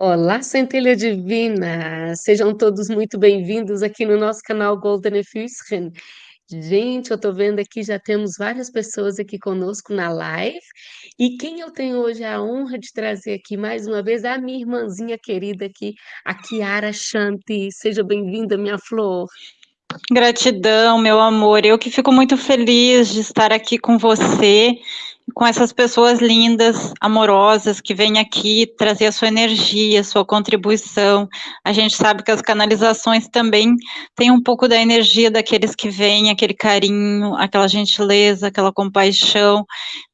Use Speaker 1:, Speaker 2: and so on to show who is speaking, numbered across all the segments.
Speaker 1: Olá, centelha divina! Sejam todos muito bem-vindos aqui no nosso canal Golden Füßchen. Gente, eu tô vendo aqui, já temos várias pessoas aqui conosco na live, e quem eu tenho hoje a honra de trazer aqui mais uma vez é a minha irmãzinha querida aqui, a Kiara Shanti. Seja bem-vinda, minha flor.
Speaker 2: Gratidão, meu amor. Eu que fico muito feliz de estar aqui com você, com essas pessoas lindas, amorosas, que vêm aqui trazer a sua energia, a sua contribuição. A gente sabe que as canalizações também têm um pouco da energia daqueles que vêm, aquele carinho, aquela gentileza, aquela compaixão.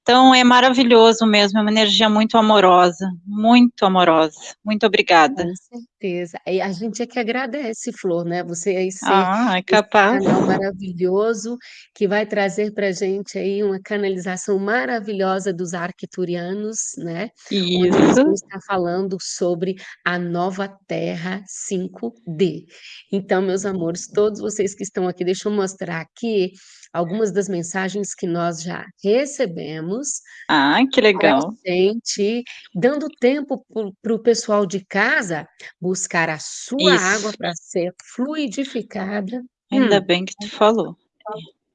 Speaker 2: Então, é maravilhoso mesmo, é uma energia muito amorosa, muito amorosa. Muito obrigada.
Speaker 1: Com certeza. E a gente é que agradece, Flor, né? Você aí ser
Speaker 2: ah, é
Speaker 1: capaz. esse canal maravilhoso que vai trazer para a gente aí uma canalização maravilhosa dos arquiturianos, né?
Speaker 2: Isso.
Speaker 1: Onde eles vão estar falando sobre a nova Terra 5D. Então, meus amores, todos vocês que estão aqui, deixa eu mostrar aqui algumas das mensagens que nós já recebemos.
Speaker 2: Ah, que legal.
Speaker 1: Gente, dando tempo para o pessoal de casa buscar a sua Isso. água para ser fluidificada.
Speaker 2: Ainda hum. bem que tu falou.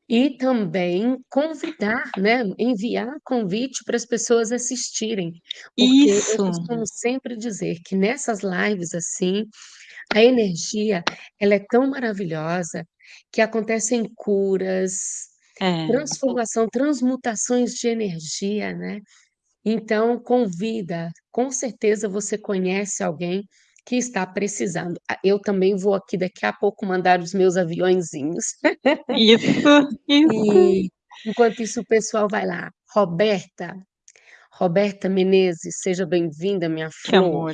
Speaker 1: E também convidar, né? Enviar convite para as pessoas assistirem. Porque
Speaker 2: Isso.
Speaker 1: eu costumo sempre dizer que nessas lives assim, a energia ela é tão maravilhosa que acontecem curas,
Speaker 2: é.
Speaker 1: transformação, transmutações de energia, né? Então, convida, com certeza você conhece alguém que está precisando. Ah, eu também vou aqui daqui a pouco mandar os meus aviõezinhos.
Speaker 2: Isso, isso.
Speaker 1: E enquanto isso o pessoal vai lá. Roberta, Roberta Menezes, seja bem-vinda, minha flor.
Speaker 2: Que amor.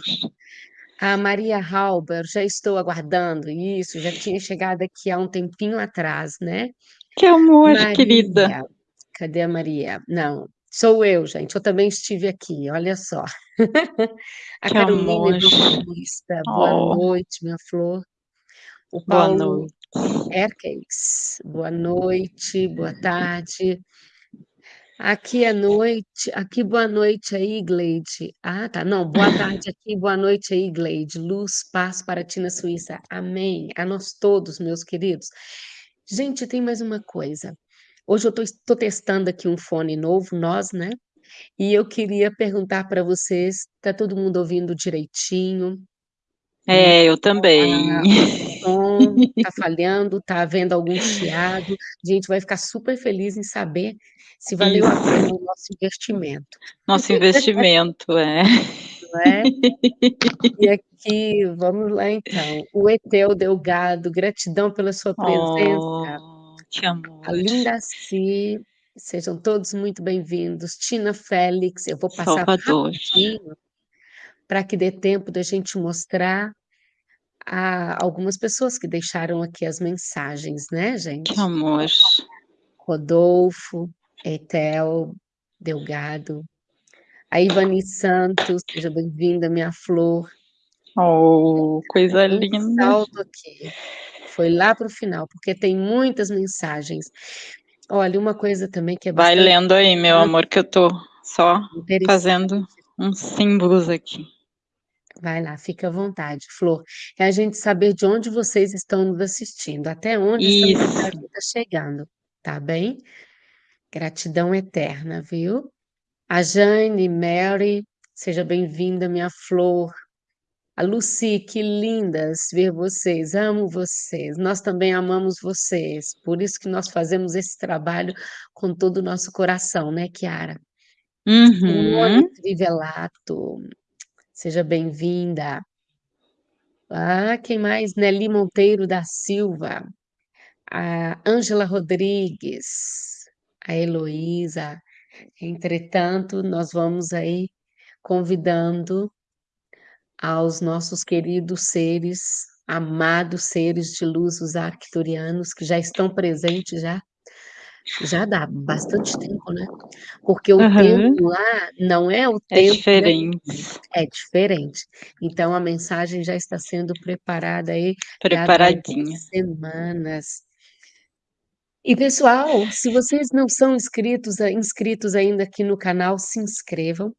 Speaker 1: A Maria Halber, já estou aguardando isso, já tinha chegado aqui há um tempinho atrás, né?
Speaker 2: Que amor, Maria, querida.
Speaker 1: Cadê a Maria? Não, sou eu, gente, eu também estive aqui, olha só. a
Speaker 2: que
Speaker 1: Carolina. Evangelista, boa
Speaker 2: Oh.
Speaker 1: noite, minha flor. O
Speaker 2: Boa
Speaker 1: Paulo
Speaker 2: noite.
Speaker 1: Erkens, boa noite, boa tarde. Aqui é noite, aqui boa noite aí, Gleide. Ah, tá, não, boa tarde aqui, boa noite aí, Gleide. Luz, paz para ti na Suíça. Amém. A nós todos, meus queridos. Gente, tem mais uma coisa. Hoje eu estou testando aqui um fone novo, nós, né? E eu queria perguntar para vocês, tá todo mundo ouvindo direitinho?
Speaker 2: É, eu também.
Speaker 1: Ah, som tá falhando, tá havendo algum chiado. A gente vai ficar super feliz em saber se valeu a pena o nosso investimento.
Speaker 2: Nosso investimento, é.
Speaker 1: É? E aqui, vamos lá então. O Etel Delgado, gratidão pela sua presença.
Speaker 2: Oh, que amor.
Speaker 1: A Linda Si, sejam todos muito bem-vindos. Tina Félix, eu vou passar
Speaker 2: Salvador.
Speaker 1: rapidinho para que dê tempo da gente mostrar a algumas pessoas que deixaram aqui as mensagens, né, gente?
Speaker 2: Que amor.
Speaker 1: Rodolfo, Etel Delgado, a Ivani Santos, seja bem-vinda, minha flor.
Speaker 2: Oh, coisa
Speaker 1: Um
Speaker 2: linda.
Speaker 1: salto aqui. Foi lá para o final, porque tem muitas mensagens. Olha, uma coisa também que é
Speaker 2: Vai lendo aí, meu amor, que eu tô só fazendo uns símbolos aqui.
Speaker 1: Vai lá, fica à vontade, Flor. É a gente saber de onde vocês estão nos assistindo, até onde
Speaker 2: Isso.
Speaker 1: essa mensagem está chegando, tá bem? Gratidão eterna, viu? A Jane, Mary, seja bem-vinda, minha flor. A Lucy, que lindas ver vocês, amo vocês. Nós também amamos vocês, por isso que nós fazemos esse trabalho com todo o nosso coração, né, Kiara?
Speaker 2: Uhum.
Speaker 1: Simone Trivelato, seja bem-vinda. Ah, quem mais? Nelly Monteiro da Silva, a Ângela Rodrigues, a Heloísa. Entretanto, nós vamos aí convidando aos nossos queridos seres, amados seres de luz, os arcturianos, que já estão presentes já, já dá bastante tempo, né? Porque o
Speaker 2: Aham.
Speaker 1: tempo lá não é o
Speaker 2: É
Speaker 1: tempo daqui,
Speaker 2: diferente.
Speaker 1: é diferente. Então a mensagem já está sendo preparada aí
Speaker 2: Preparadinha.
Speaker 1: semanas. E pessoal, se vocês não são inscritos, inscritos ainda aqui no canal, se inscrevam,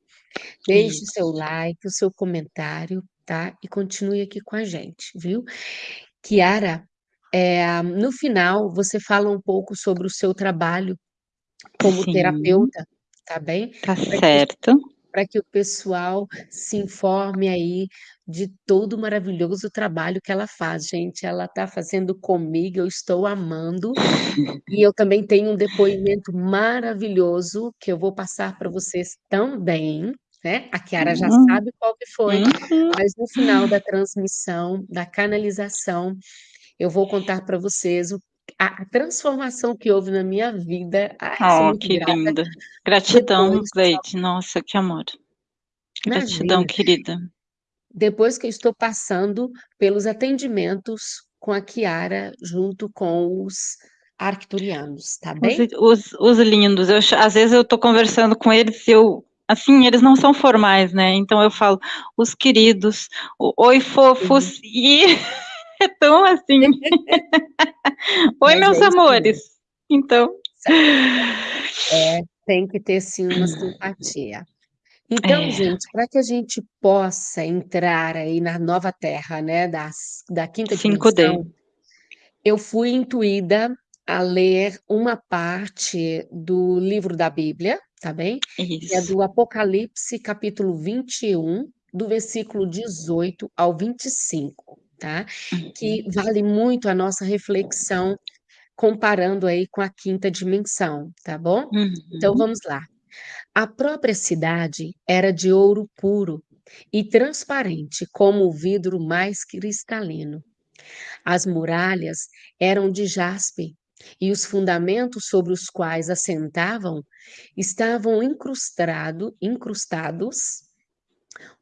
Speaker 1: deixe o seu like, o seu comentário, tá? E continue aqui com a gente, viu? Kiara, é, no final você fala um pouco sobre o seu trabalho como
Speaker 2: Sim.
Speaker 1: terapeuta, tá bem?
Speaker 2: Tá
Speaker 1: que,
Speaker 2: certo.
Speaker 1: para que o pessoal se informe aí de todo o maravilhoso trabalho que ela faz. Gente, ela está fazendo comigo, eu estou amando. E eu também tenho um depoimento maravilhoso que eu vou passar para vocês também, né? A Kiara já
Speaker 2: Hum.
Speaker 1: sabe qual que foi,
Speaker 2: Uhum.
Speaker 1: mas no final da transmissão, da canalização, eu vou contar para vocês o a a transformação que houve na minha vida. Ai,
Speaker 2: Oh, que
Speaker 1: grata.
Speaker 2: linda. Gratidão, Gleide. Nossa, que amor. Gratidão,
Speaker 1: Imagina.
Speaker 2: querida.
Speaker 1: Depois que eu estou passando pelos atendimentos com a Kiara, junto com os arcturianos, tá
Speaker 2: Os
Speaker 1: bem?
Speaker 2: os os lindos, eu às vezes eu tô conversando com eles e eu assim, eles não são formais, né, então eu falo: "Os queridos", "Oi,
Speaker 1: Uhum.
Speaker 2: fofos", e é tão assim. "Oi,
Speaker 1: Mas
Speaker 2: meus
Speaker 1: é isso
Speaker 2: amores". Então
Speaker 1: É, tem que ter sim uma simpatia. Então,
Speaker 2: É.
Speaker 1: gente, para que a gente possa entrar aí na nova terra, né, das da quinta
Speaker 2: 5D.
Speaker 1: dimensão, eu fui intuída a ler uma parte do livro da Bíblia, tá bem? Que é
Speaker 2: Isso.
Speaker 1: do Apocalipse, capítulo 21, do versículo 18 ao 25, tá? Que
Speaker 2: Uhum.
Speaker 1: vale muito a nossa reflexão, comparando aí com a quinta dimensão, tá bom? Então
Speaker 2: Uhum.
Speaker 1: vamos lá. A própria cidade era de ouro puro e transparente como o vidro mais cristalino. As muralhas eram de jaspe e os fundamentos sobre os quais assentavam estavam incrustado incrustados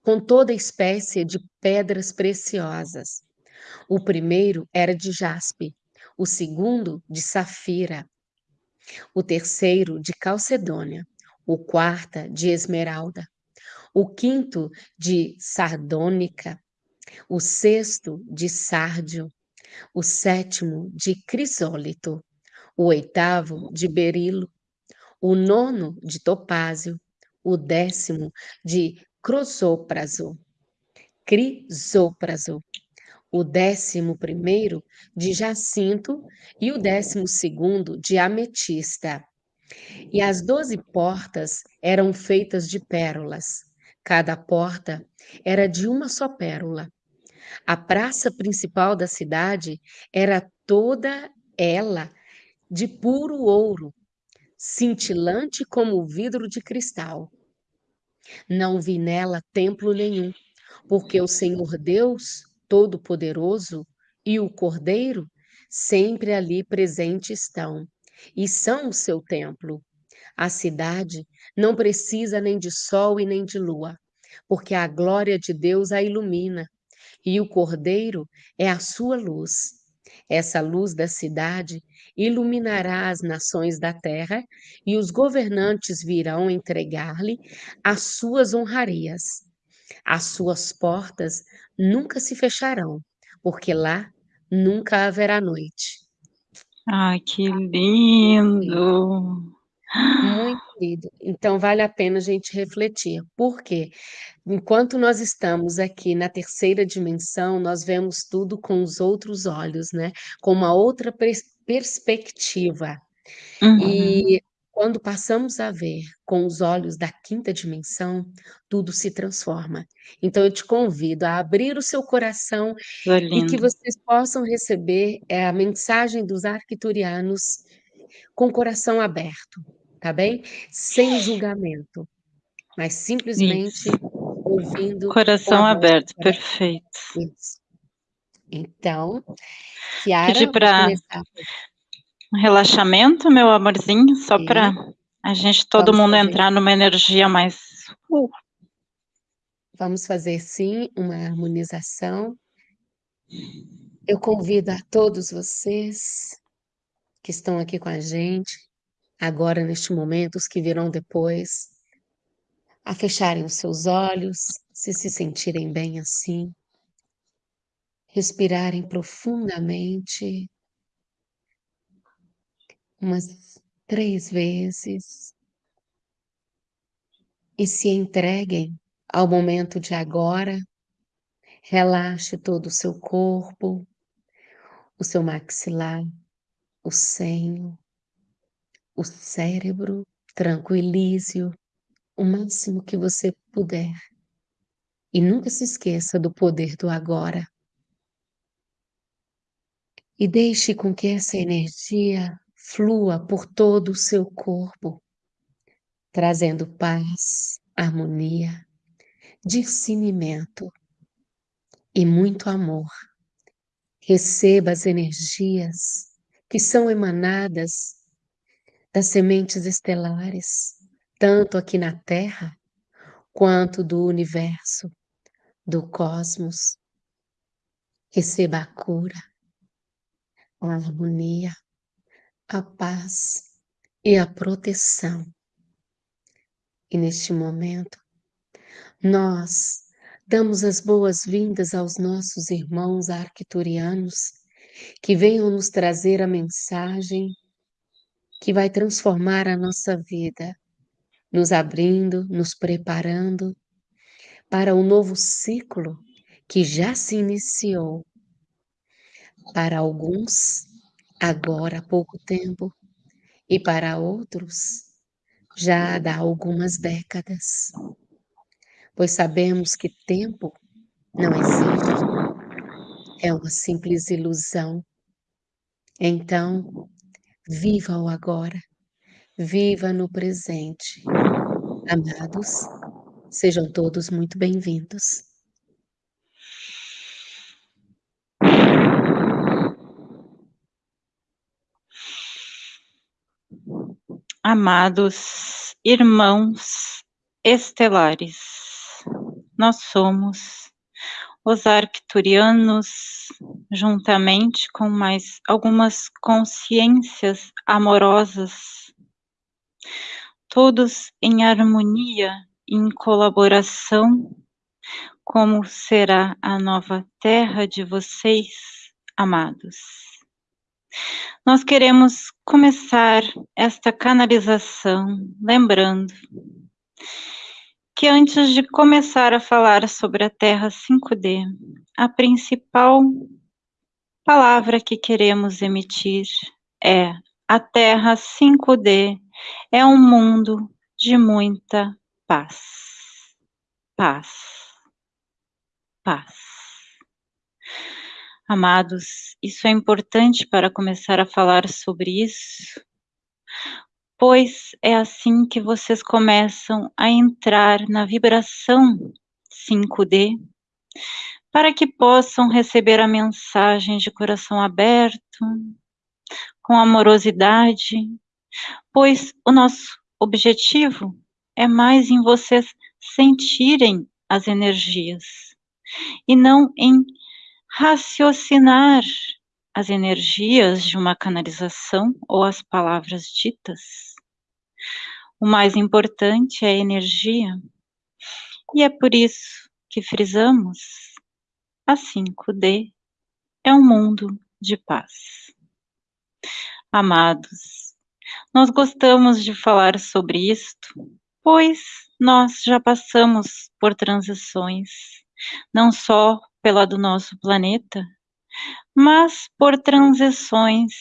Speaker 1: com toda espécie de pedras preciosas. O primeiro era de jaspe, o segundo de safira, o terceiro de calcedônia, o quarta de esmeralda, o quinto de sardônica, o sexto de sárdio, o sétimo de crisólito, o oitavo de berilo, o nono de topázio, o décimo de crisópraso, crisópraso, o décimo primeiro de jacinto e o décimo segundo de ametista. E as doze portas eram feitas de pérolas. Cada porta era de uma só pérola. A praça principal da cidade era toda ela de puro ouro, cintilante como vidro de cristal. Não vi nela templo nenhum, porque o Senhor Deus Todo-Poderoso e o Cordeiro sempre ali presente estão, e são o seu templo. A cidade não precisa nem de sol e nem de lua, porque a glória de Deus a ilumina, e o Cordeiro é a sua luz. Essa luz da cidade iluminará as nações da terra, e os governantes virão entregar-lhe as suas honrarias. As suas portas nunca se fecharão, porque lá nunca haverá noite.
Speaker 2: Ai, que
Speaker 1: lindo.
Speaker 2: lindo.
Speaker 1: Muito lindo. Então vale a pena a gente refletir. Por quê? Enquanto nós estamos aqui na terceira dimensão, nós vemos tudo com os outros olhos, né? Com uma outra pers perspectiva.
Speaker 2: Uhum.
Speaker 1: E quando passamos a ver com os olhos da quinta dimensão, tudo se transforma. Então eu te convido a abrir o seu coração e que vocês possam receber, eh, a mensagem dos arcturianos com o coração aberto, tá bem? Sem julgamento, mas simplesmente
Speaker 2: Isso.
Speaker 1: ouvindo
Speaker 2: Coração aberto,
Speaker 1: coração.
Speaker 2: perfeito.
Speaker 1: Isso. Então, Kiara, começar
Speaker 2: um relaxamento, meu amorzinho, só
Speaker 1: Sim.
Speaker 2: a gente todo
Speaker 1: Vamos
Speaker 2: mundo
Speaker 1: fazer.
Speaker 2: entrar numa energia mais uh.
Speaker 1: Vamos fazer sim uma harmonização. Eu convido a todos vocês que estão aqui com a gente, agora neste momento, os que virão depois, a fecharem os seus olhos, se se sentirem bem assim. Respirarem profundamente. Umas 3 vezes. E se entreguem ao momento de agora, Relaxe todo o seu corpo, o seu maxilar, o senho, o cérebro, tranquilize-o o máximo que você puder. E nunca se esqueça do poder do agora. E deixe com que essa energia flua por todo o seu corpo, trazendo paz, harmonia, discernimento e muito amor. Receba as energias que são emanadas das sementes estelares, tanto aqui na Terra quanto do universo, do cosmos. Receba a cura, a harmonia, a paz e a proteção. E neste momento, nós damos as boas-vindas aos nossos irmãos arcturianos que venham nos trazer a mensagem que vai transformar a nossa vida, nos abrindo, nos preparando para um novo ciclo que já se iniciou. Para alguns, agora há pouco tempo, e para outros, já há algumas décadas. Pois sabemos que tempo não existe, é uma simples ilusão. Então, viva o agora, viva no presente. Amados, sejam todos muito bem-vindos.
Speaker 2: Amados irmãos estelares, nós somos os arcturianos, juntamente com mais algumas consciências amorosas, todos em harmonia, em colaboração, como será a nova terra de vocês, amados. Nós queremos começar esta canalização lembrando que antes de começar a falar sobre a Terra 5D, a principal palavra que queremos emitir é a Terra 5D é um mundo de muita paz. Paz. Paz. Amados, isso é importante para começar a falar sobre isso, pois é assim que vocês começam a entrar na vibração 5D, para que possam receber a mensagem de coração aberto, com amorosidade, pois o nosso objetivo é mais em vocês sentirem as energias e não em raciocinar as energias de uma canalização ou as palavras ditas. O mais importante é a energia, e é por isso que frisamos: a 5D é um mundo de paz. Amados, nós gostamos de falar sobre isto, pois nós já passamos por transições, não só pela do nosso planeta, mas por transições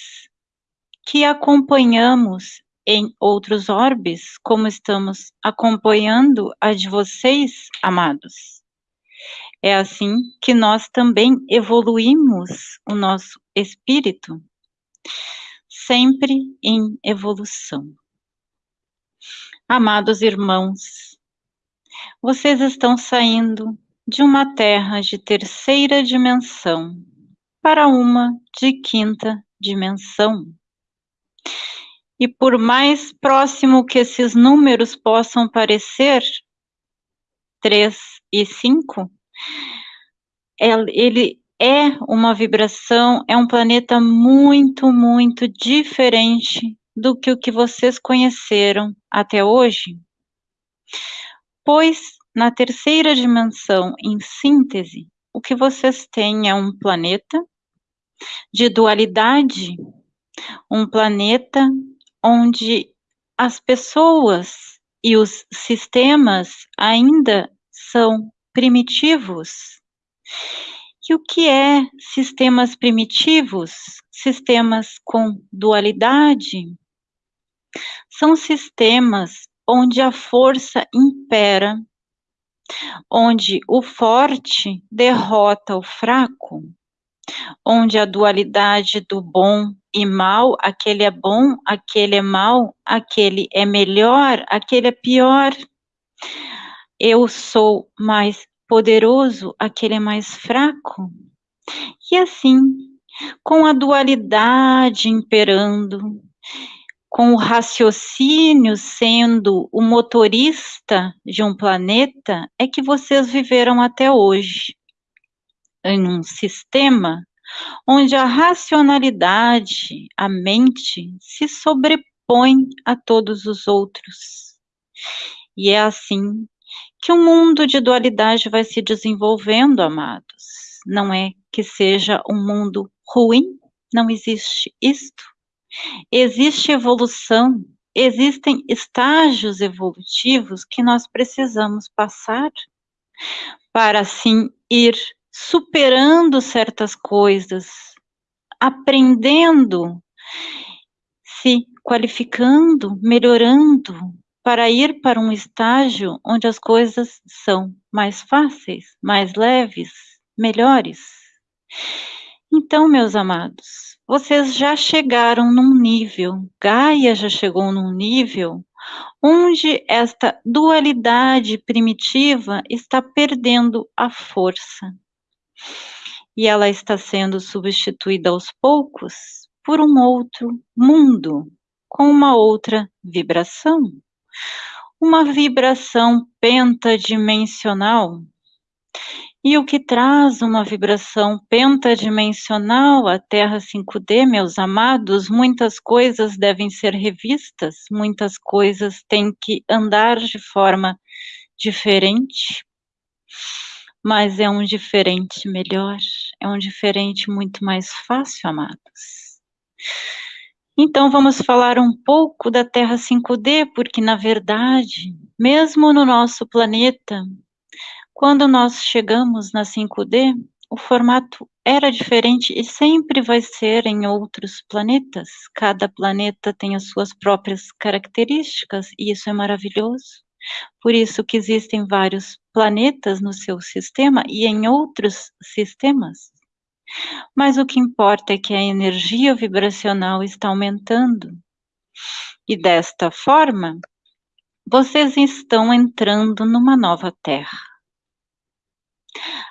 Speaker 2: que acompanhamos em outros orbes, como estamos acompanhando a de vocês, amados. É assim que nós também evoluímos o nosso espírito, sempre em evolução. Amados irmãos, vocês estão saindo de uma terra de terceira dimensão para uma de quinta dimensão. E por mais próximo que esses números possam parecer, 3 e 5, ele é uma vibração, é um planeta muito, muito diferente do que o que vocês conheceram até hoje. Pois na terceira dimensão, em síntese, o que vocês têm é um planeta de dualidade, um planeta onde as pessoas e os sistemas ainda são primitivos E o que é sistemas primitivos? Sistemas com dualidade? São sistemas onde a força impera, onde o forte derrota o fraco, onde a dualidade do bom e mal, aquele é bom, aquele é mal, aquele é melhor, aquele é pior. Eu sou mais poderoso, aquele é mais fraco. E assim, com a dualidade imperando, com o raciocínio sendo o motorista de um planeta, é que vocês viveram até hoje. Em um sistema onde a racionalidade, a mente, se sobrepõe a todos os outros. E é assim que o mundo de dualidade vai se desenvolvendo, amados. Não é que seja um mundo ruim, não existe isto. Existe evolução, existem estágios evolutivos que nós precisamos passar para assim ir superando certas coisas, aprendendo, se qualificando, melhorando, para ir para um estágio onde as coisas são mais fáceis, mais leves, melhores. Então, meus amados, vocês já chegaram num nível, Gaia já chegou num nível onde esta dualidade primitiva está perdendo a força. E ela está sendo substituída aos poucos por um outro mundo, com uma outra vibração uma vibração pentadimensional. E o que traz uma vibração pentadimensional à Terra 5D, meus amados, muitas coisas devem ser revistas, muitas coisas têm que andar de forma diferente, mas é um diferente melhor, é um diferente muito mais fácil, amados. Então vamos falar um pouco da Terra 5D, porque na verdade, mesmo no nosso planeta, quando nós chegamos na 5D, o formato era diferente e sempre vai ser em outros planetas. Cada planeta tem as suas próprias características e isso é maravilhoso. Por isso que existem vários planetas no seu sistema e em outros sistemas. Mas o que importa é que a energia vibracional está aumentando. E desta forma, vocês estão entrando numa nova terra.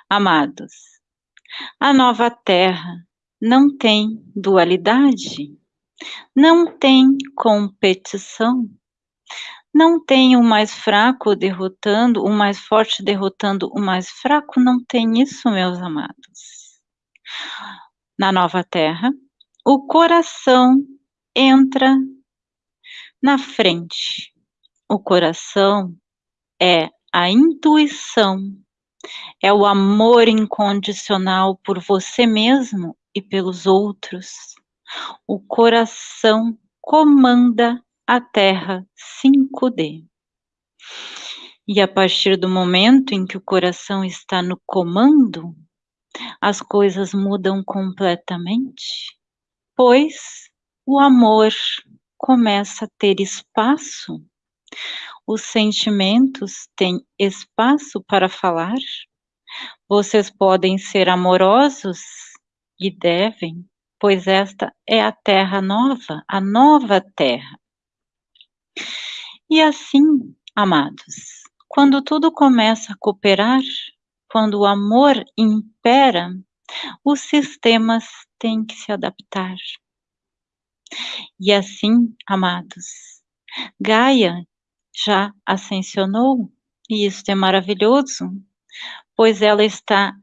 Speaker 2: Amados, a nova terra não tem dualidade, não tem competição, não tem o mais fraco derrotando, o mais forte derrotando o mais fraco, não tem isso, meus amados. Na nova terra, o coração entra na frente. O coração é a intuição, é o amor incondicional por você mesmo e pelos outros. O coração comanda a Terra 5D. E a partir do momento em que o coração está no comando, as coisas mudam completamente, pois o amor começa a ter espaço, os sentimentos têm espaço para falar. Vocês podem ser amorosos e devem, pois esta é a terra nova, a nova terra. E assim, amados, quando tudo começa a cooperar, quando o amor impera, os sistemas têm que se adaptar. E assim, amados, Gaia já ascensionou, e isso é maravilhoso, pois ela está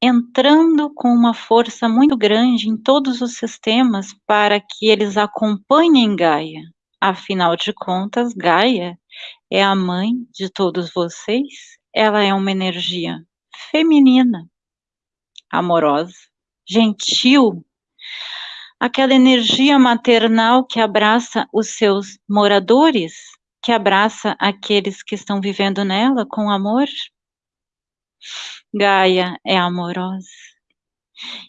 Speaker 2: entrando com uma força muito grande em todos os sistemas para que eles acompanhem Gaia. Afinal de contas, Gaia é a mãe de todos vocês, ela é uma energia feminina, amorosa, gentil, aquela energia maternal que abraça os seus moradores, que abraça aqueles que estão vivendo nela com amor. Gaia é amorosa.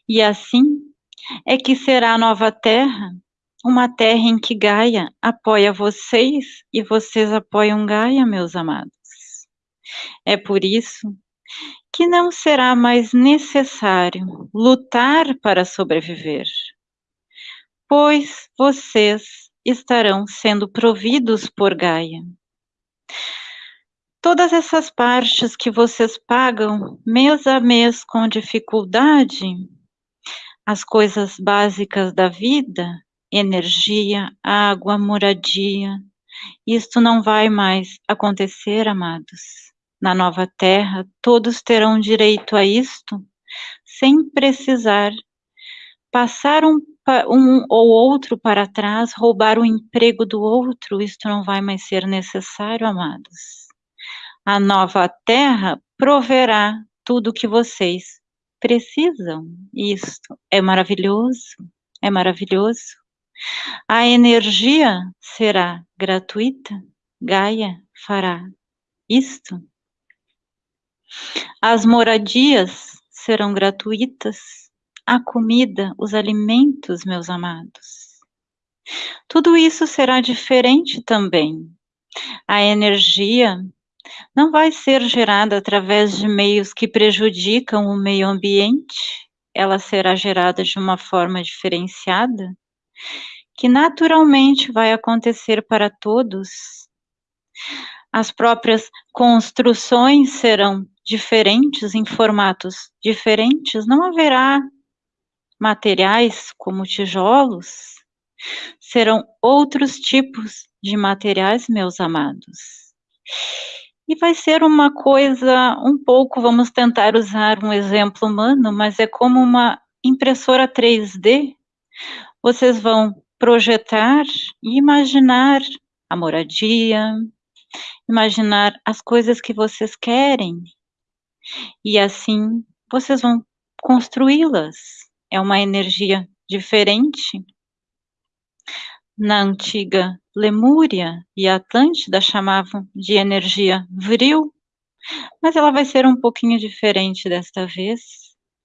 Speaker 2: E assim é que será a nova Terra, uma terra em que Gaia apoia vocês e vocês apoiam Gaia, meus amados. É por isso que não será mais necessário lutar para sobreviver, pois vocês estarão sendo providos por Gaia. Todas essas partes que vocês pagam mês a mês com dificuldade, as coisas básicas da vida, energia, água, moradia, isto não vai mais acontecer, amados. Na nova terra, todos terão direito a isto, sem precisar passar um, um ou outro para trás, roubar o emprego do outro, isto não vai mais ser necessário, amados. A nova terra proverá tudo o que vocês precisam. Isto é maravilhoso, é maravilhoso. A energia será gratuita. Gaia fará isto. As moradias serão gratuitas. A comida, os alimentos, meus amados. Tudo isso será diferente também. A energia não vai ser gerada através de meios que prejudicam o meio ambiente, ela será gerada de uma forma diferenciada, que naturalmente vai acontecer para todos. As próprias construções serão diferentes, em formatos diferentes, não haverá materiais como tijolos, serão outros tipos de materiais, meus amados. E vai ser uma coisa um pouco, vamos tentar usar um exemplo humano, mas é como uma impressora 3D. Vocês vão projetar e imaginar a moradia, imaginar as coisas que vocês querem. E assim vocês vão construí-las. É uma energia diferente. Na antiga Lemúria e Atlântida chamavam de energia vril, mas ela vai ser um pouquinho diferente desta vez,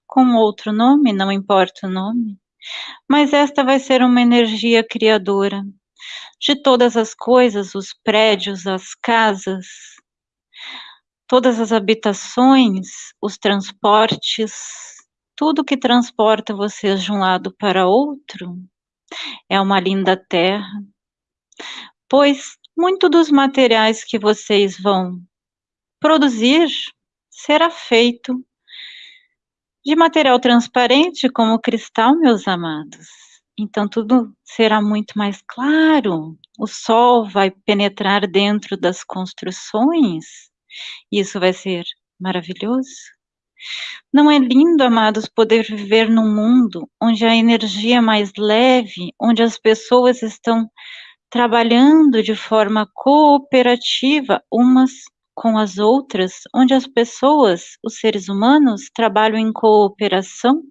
Speaker 2: com outro nome, não importa o nome, mas esta vai ser uma energia criadora de todas as coisas, os prédios, as casas, todas as habitações, os transportes, tudo que transporta vocês de um lado para outro, é uma linda terra, pois muito dos materiais que vocês vão produzir será feito de material transparente como cristal, meus amados. Então tudo será muito mais claro. O sol vai penetrar dentro das construções. Isso vai ser maravilhoso. Não é lindo, amados, poder viver num mundo onde a energia é mais leve, onde as pessoas estão trabalhando de forma cooperativa umas com as outras, onde as pessoas, os seres humanos, trabalham em cooperação?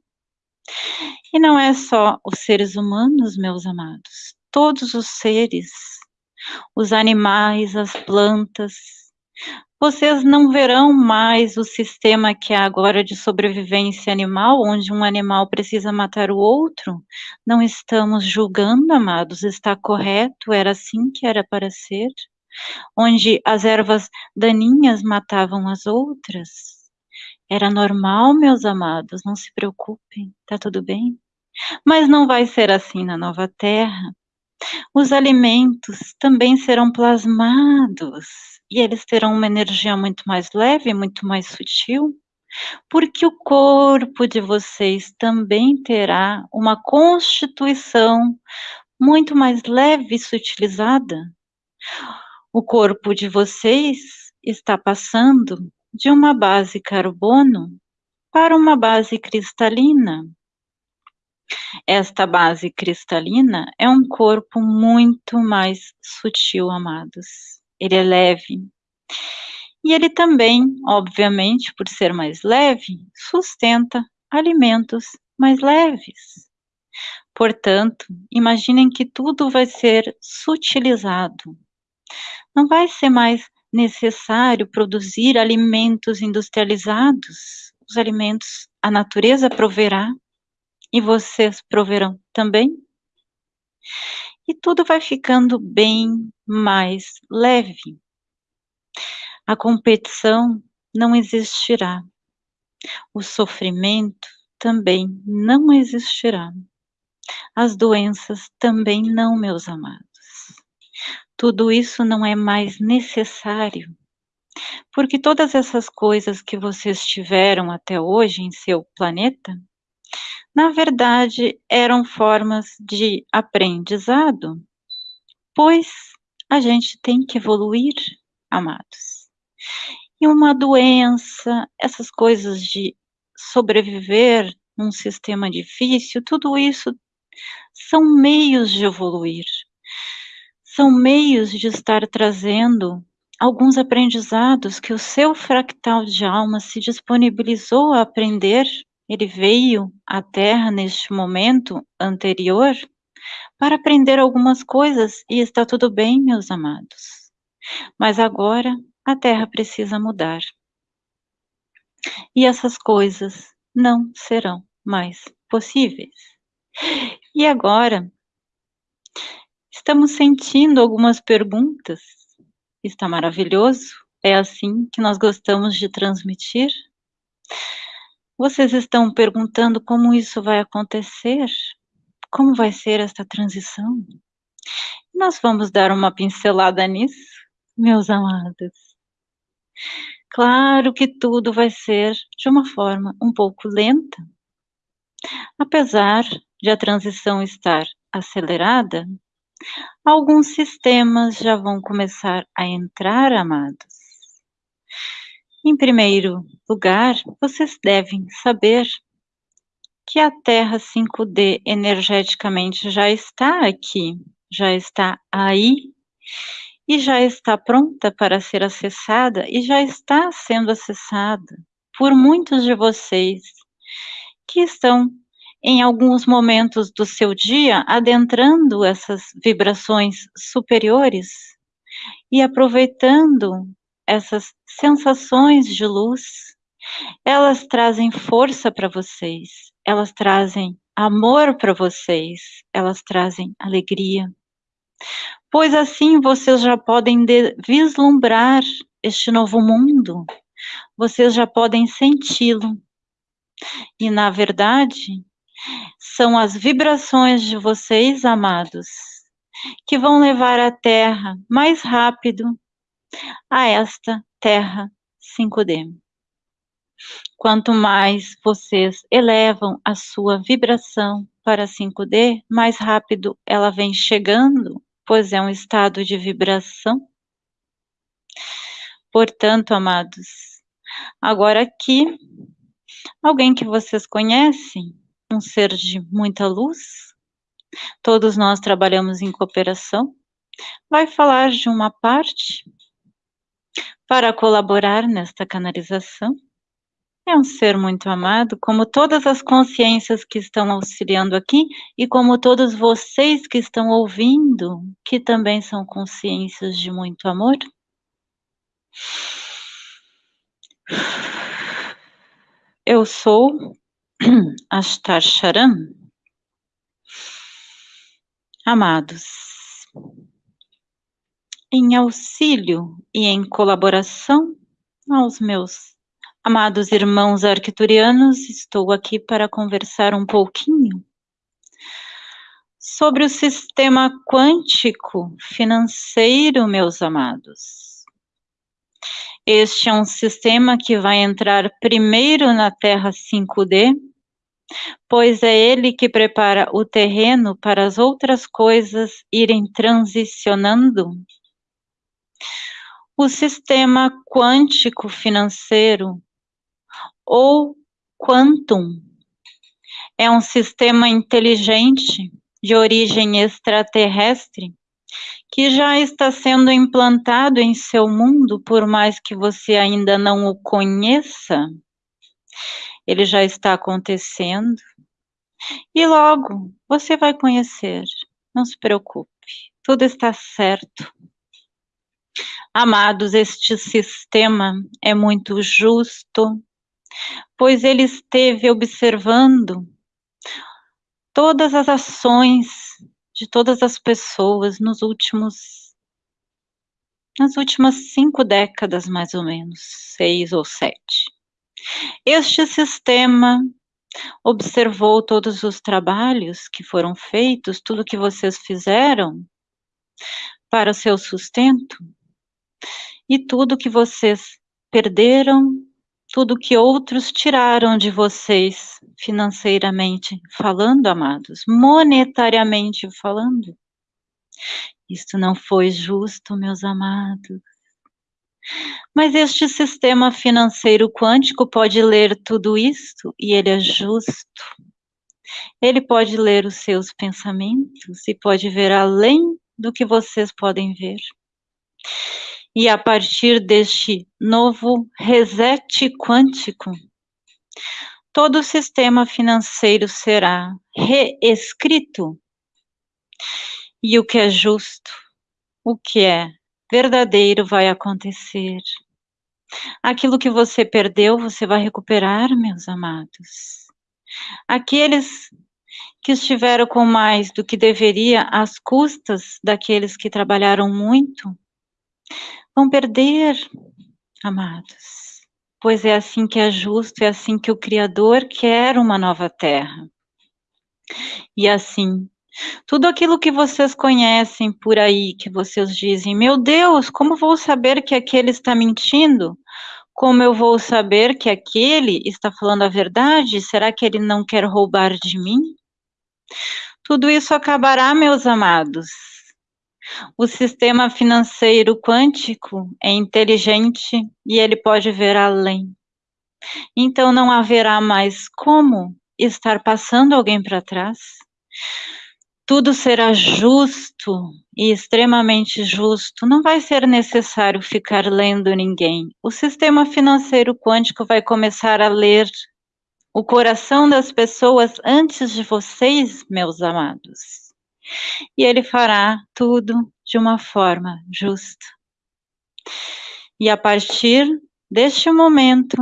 Speaker 2: E não é só os seres humanos, meus amados, todos os seres, os animais, as plantas, vocês não verão mais o sistema que há agora de sobrevivência animal, onde um animal precisa matar o outro. Não estamos julgando, amados, está correto, era assim que era para ser. Onde as ervas daninhas matavam as outras. Era normal, meus amados, não se preocupem, tá tudo bem? Mas não vai ser assim na nova terra. Os alimentos também serão plasmados e eles terão uma energia muito mais leve, muito mais sutil, porque o corpo de vocês também terá uma constituição muito mais leve e sutilizada. O corpo de vocês está passando de uma base carbono para uma base cristalina. Esta base cristalina é um corpo muito mais sutil, amados ele é leve. E ele também, obviamente, por ser mais leve, sustenta alimentos mais leves. Portanto, imaginem que tudo vai ser sutilizado. Não vai ser mais necessário produzir alimentos industrializados. Os alimentos a natureza proverá e vocês proverão também. E tudo vai ficando bem mais leve. A competição não existirá. O sofrimento também não existirá. As doenças também não, meus amados. Tudo isso não é mais necessário, porque todas essas coisas que vocês tiveram até hoje em seu planeta, na verdade eram formas de aprendizado, pois a gente tem que evoluir, amados. E uma doença, essas coisas de sobreviver num sistema difícil, tudo isso são meios de evoluir, são meios de estar trazendo alguns aprendizados que o seu fractal de alma se disponibilizou a aprender. Ele veio à Terra neste momento anterior para aprender algumas coisas e está tudo bem, meus amados. Mas agora a Terra precisa mudar. E essas coisas não serão mais possíveis. E agora, estamos sentindo algumas perguntas. Está maravilhoso? É assim que nós gostamos de transmitir? Vocês estão perguntando como isso vai acontecer? Como vai ser esta transição? Nós vamos dar uma pincelada nisso, meus amados. Claro que tudo vai ser de uma forma um pouco lenta. Apesar de a transição estar acelerada, alguns sistemas já vão começar a entrar, amados. Em primeiro lugar, vocês devem saber que a Terra 5D energeticamente já está aqui, já está aí e já está pronta para ser acessada e já está sendo acessada por muitos de vocês que estão em alguns momentos do seu dia adentrando essas vibrações superiores e aproveitando essas sensações de luz, elas trazem força para vocês, elas trazem amor para vocês, elas trazem alegria. Pois assim vocês já podem vislumbrar este novo mundo, vocês já podem senti-lo. E na verdade, são as vibrações de vocês, amados, que vão levar a Terra mais rápido a esta Terra 5D. Quanto mais vocês elevam a sua vibração para 5D, mais rápido ela vem chegando pois é um estado de vibração. Portanto, amados, agora aqui, alguém que vocês conhecem, um ser de muita luz, todos nós trabalhamos em cooperação, vai falar de uma parte para colaborar nesta canalização é um ser muito amado, como todas as consciências que estão auxiliando aqui e como todos vocês que estão ouvindo, que também são consciências de muito amor. Eu sou Ashtar Charan. Amados, em auxílio e em colaboração aos meus Amados irmãos arquiturianos, estou aqui para conversar um pouquinho sobre o sistema quântico financeiro, meus amados. Este é um sistema que vai entrar primeiro na Terra 5D, pois é ele que prepara o terreno para as outras coisas irem transicionando. O sistema quântico financeiro ou Quantum. É um sistema inteligente de origem extraterrestre que já está sendo implantado em seu mundo, por mais que você ainda não o conheça. Ele já está acontecendo. E logo você vai conhecer. Não se preocupe, tudo está certo. Amados, este sistema é muito justo, pois ele esteve observando todas as ações de todas as pessoas nos últimos nas últimas cinco décadas, mais ou menos, seis ou sete. Este sistema observou todos os trabalhos que foram feitos, tudo que vocês fizeram para o seu sustento, e tudo que vocês perderam, tudo que outros tiraram de vocês financeiramente falando, amados, monetariamente falando. Isto não foi justo, meus amados. Mas este sistema financeiro quântico pode ler tudo isto e ele é justo. Ele pode ler os seus pensamentos e pode ver além do que vocês podem ver e a partir deste novo reset quântico, todo o sistema financeiro será reescrito. E o que é justo, o que é verdadeiro vai acontecer. Aquilo que você perdeu, você vai recuperar, meus amados. Aqueles que estiveram com mais do que deveria às custas daqueles que trabalharam muito, vão perder, amados, pois é assim que é justo, é assim que o Criador quer uma nova terra. E assim, tudo aquilo que vocês conhecem por aí, que vocês dizem, meu Deus, como vou saber que aquele está mentindo? Como eu vou saber que aquele está falando a verdade? Será que ele não quer roubar de mim? Tudo isso acabará, meus amados, o sistema financeiro quântico é inteligente e ele pode ver além. Então não haverá mais como estar passando alguém para trás. Tudo será justo e extremamente justo. Não vai ser necessário ficar lendo ninguém. O sistema financeiro quântico vai começar a ler o coração das pessoas antes de vocês, meus amados e ele fará tudo de uma forma justa. E a partir deste momento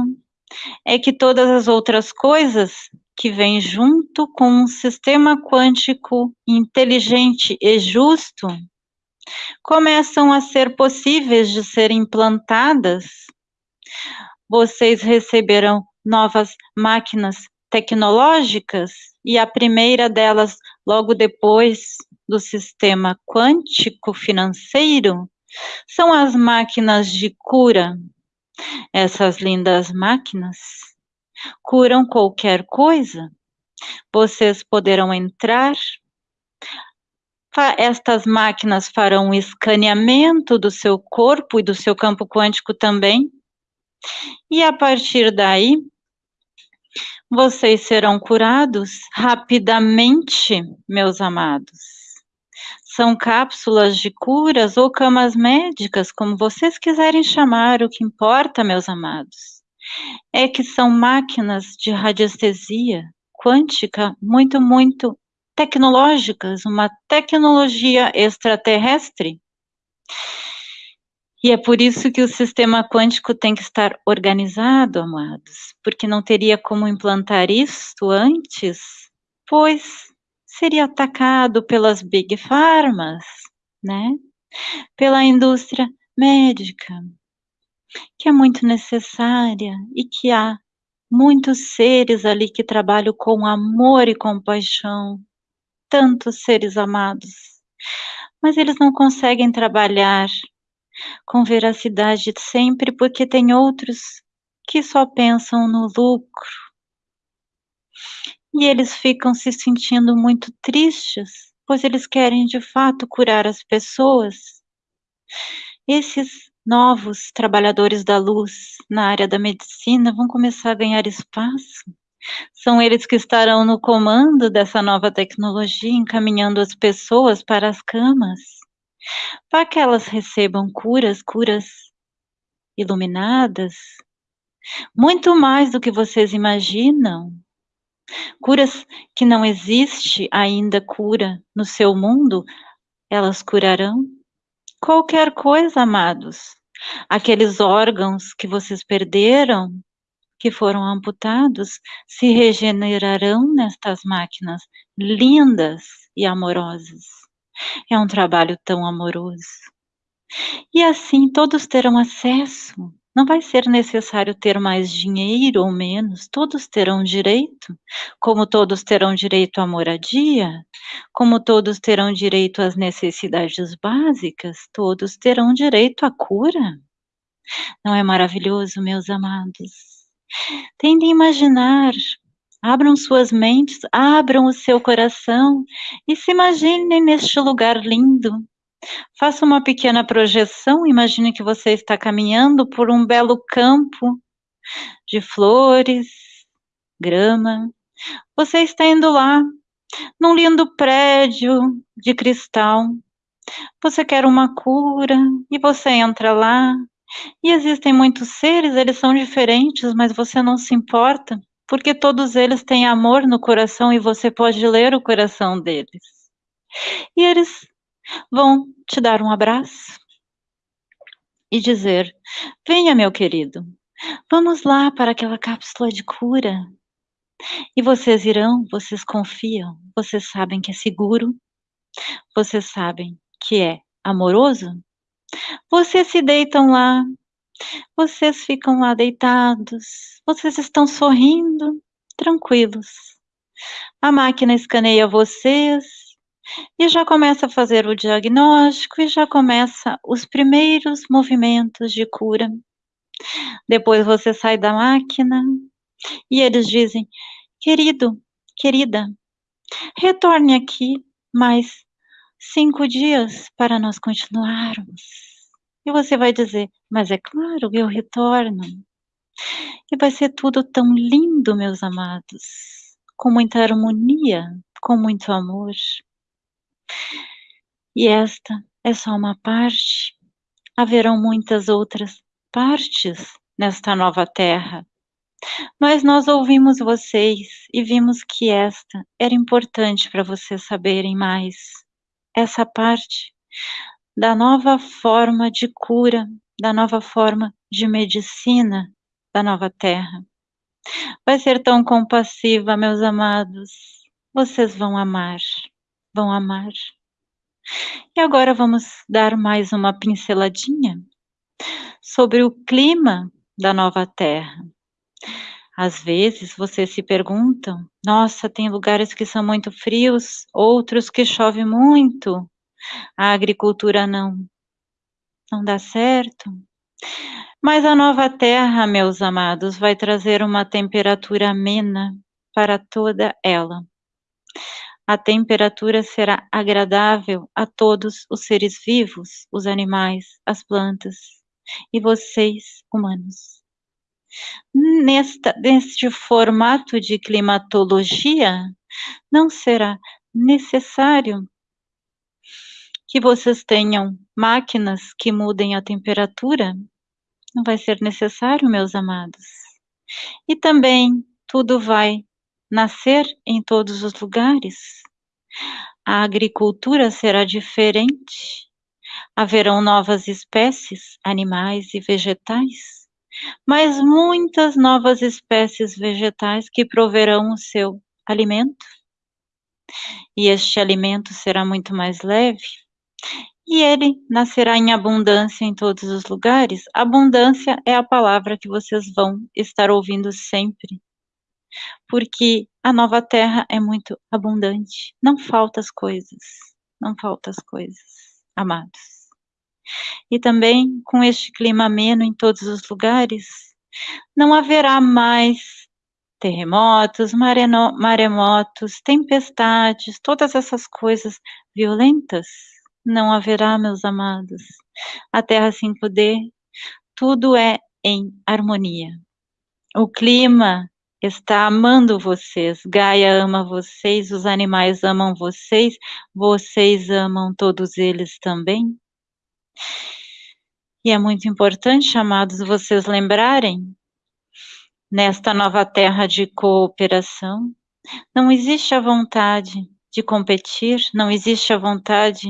Speaker 2: é que todas as outras coisas que vêm junto com um sistema quântico inteligente e justo começam a ser possíveis de serem implantadas. Vocês receberão novas máquinas tecnológicas e a primeira delas, logo depois do sistema quântico financeiro, são as máquinas de cura. Essas lindas máquinas curam qualquer coisa. Vocês poderão entrar. Estas máquinas farão um escaneamento do seu corpo e do seu campo quântico também. E a partir daí, vocês serão curados rapidamente, meus amados. São cápsulas de curas ou camas médicas, como vocês quiserem chamar, o que importa, meus amados, é que são máquinas de radiestesia quântica muito, muito tecnológicas, uma tecnologia extraterrestre. E é por isso que o sistema quântico tem que estar organizado, amados, porque não teria como implantar isto antes, pois seria atacado pelas big pharmas, né? Pela indústria médica, que é muito necessária e que há muitos seres ali que trabalham com amor e compaixão, tantos seres amados, mas eles não conseguem trabalhar com veracidade sempre, porque tem outros que só pensam no lucro. E eles ficam se sentindo muito tristes, pois eles querem de fato curar as pessoas. Esses novos trabalhadores da luz na área da medicina vão começar a ganhar espaço. São eles que estarão no comando dessa nova tecnologia, encaminhando as pessoas para as camas para que elas recebam curas, curas iluminadas, muito mais do que vocês imaginam. Curas que não existe ainda cura no seu mundo, elas curarão qualquer coisa, amados. Aqueles órgãos que vocês perderam, que foram amputados, se regenerarão nestas máquinas lindas e amorosas. É um trabalho tão amoroso. E assim todos terão acesso. Não vai ser necessário ter mais dinheiro ou menos, todos terão direito, como todos terão direito à moradia, como todos terão direito às necessidades básicas, todos terão direito à cura. Não é maravilhoso, meus amados? Tentem imaginar, abram suas mentes, abram o seu coração e se imaginem neste lugar lindo, Faça uma pequena projeção, imagine que você está caminhando por um belo campo de flores, grama. Você está indo lá, num lindo prédio de cristal. Você quer uma cura e você entra lá. E existem muitos seres, eles são diferentes, mas você não se importa, porque todos eles têm amor no coração e você pode ler o coração deles. E eles vão te dar um abraço e dizer: Venha, meu querido, vamos lá para aquela cápsula de cura. E vocês irão, vocês confiam, vocês sabem que é seguro, vocês sabem que é amoroso. Vocês se deitam lá, vocês ficam lá deitados, vocês estão sorrindo, tranquilos. A máquina escaneia vocês, e já começa a fazer o diagnóstico e já começa os primeiros movimentos de cura. Depois você sai da máquina e eles dizem: querido, querida, retorne aqui mais cinco dias para nós continuarmos. E você vai dizer: mas é claro, eu retorno. E vai ser tudo tão lindo, meus amados, com muita harmonia, com muito amor. E esta é só uma parte. Haverão muitas outras partes nesta nova terra. Mas nós ouvimos vocês e vimos que esta era importante para vocês saberem mais. Essa parte da nova forma de cura, da nova forma de medicina da nova terra. Vai ser tão compassiva, meus amados. Vocês vão amar vão amar. E agora vamos dar mais uma pinceladinha sobre o clima da nova terra. Às vezes vocês se perguntam: nossa, tem lugares que são muito frios, outros que chove muito. A agricultura não não dá certo. Mas a nova terra, meus amados, vai trazer uma temperatura amena para toda ela a temperatura será agradável a todos os seres vivos, os animais, as plantas e vocês, humanos. Nesta, neste formato de climatologia, não será necessário que vocês tenham máquinas que mudem a temperatura. Não vai ser necessário, meus amados. E também tudo vai nascer em todos os lugares. A agricultura será diferente. Haverão novas espécies, animais e vegetais, mas muitas novas espécies vegetais que proverão o seu alimento. E este alimento será muito mais leve, e ele nascerá em abundância em todos os lugares. Abundância é a palavra que vocês vão estar ouvindo sempre porque a nova terra é muito abundante, não falta as coisas, não falta as coisas, amados. E também com este clima ameno em todos os lugares, não haverá mais terremotos, maremotos, tempestades, todas essas coisas violentas, não haverá, meus amados. A Terra 5D, tudo é em harmonia. O clima está amando vocês. Gaia ama vocês, os animais amam vocês, vocês amam todos eles também. E é muito importante, amados, vocês lembrarem, nesta nova terra de cooperação, não existe a vontade de competir, não existe a vontade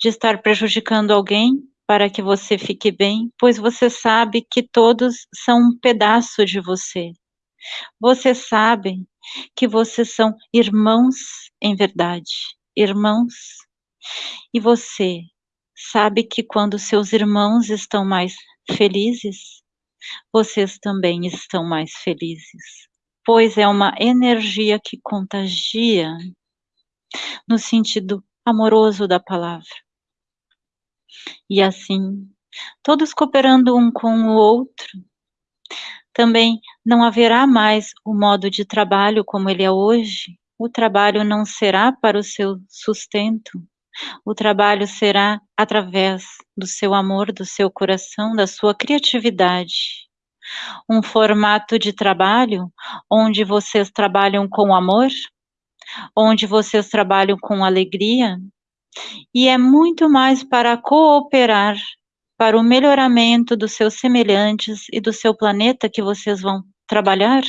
Speaker 2: de estar prejudicando alguém, para que você fique bem, pois você sabe que todos são um pedaço de você. Você sabe que vocês são irmãos em verdade, irmãos. E você sabe que quando seus irmãos estão mais felizes, vocês também estão mais felizes, pois é uma energia que contagia no sentido amoroso da palavra. E assim, todos cooperando um com o outro, também não haverá mais o modo de trabalho como ele é hoje. O trabalho não será para o seu sustento. O trabalho será através do seu amor, do seu coração, da sua criatividade. Um formato de trabalho onde vocês trabalham com amor, onde vocês trabalham com alegria, e é muito mais para cooperar para o melhoramento dos seus semelhantes e do seu planeta que vocês vão trabalhar?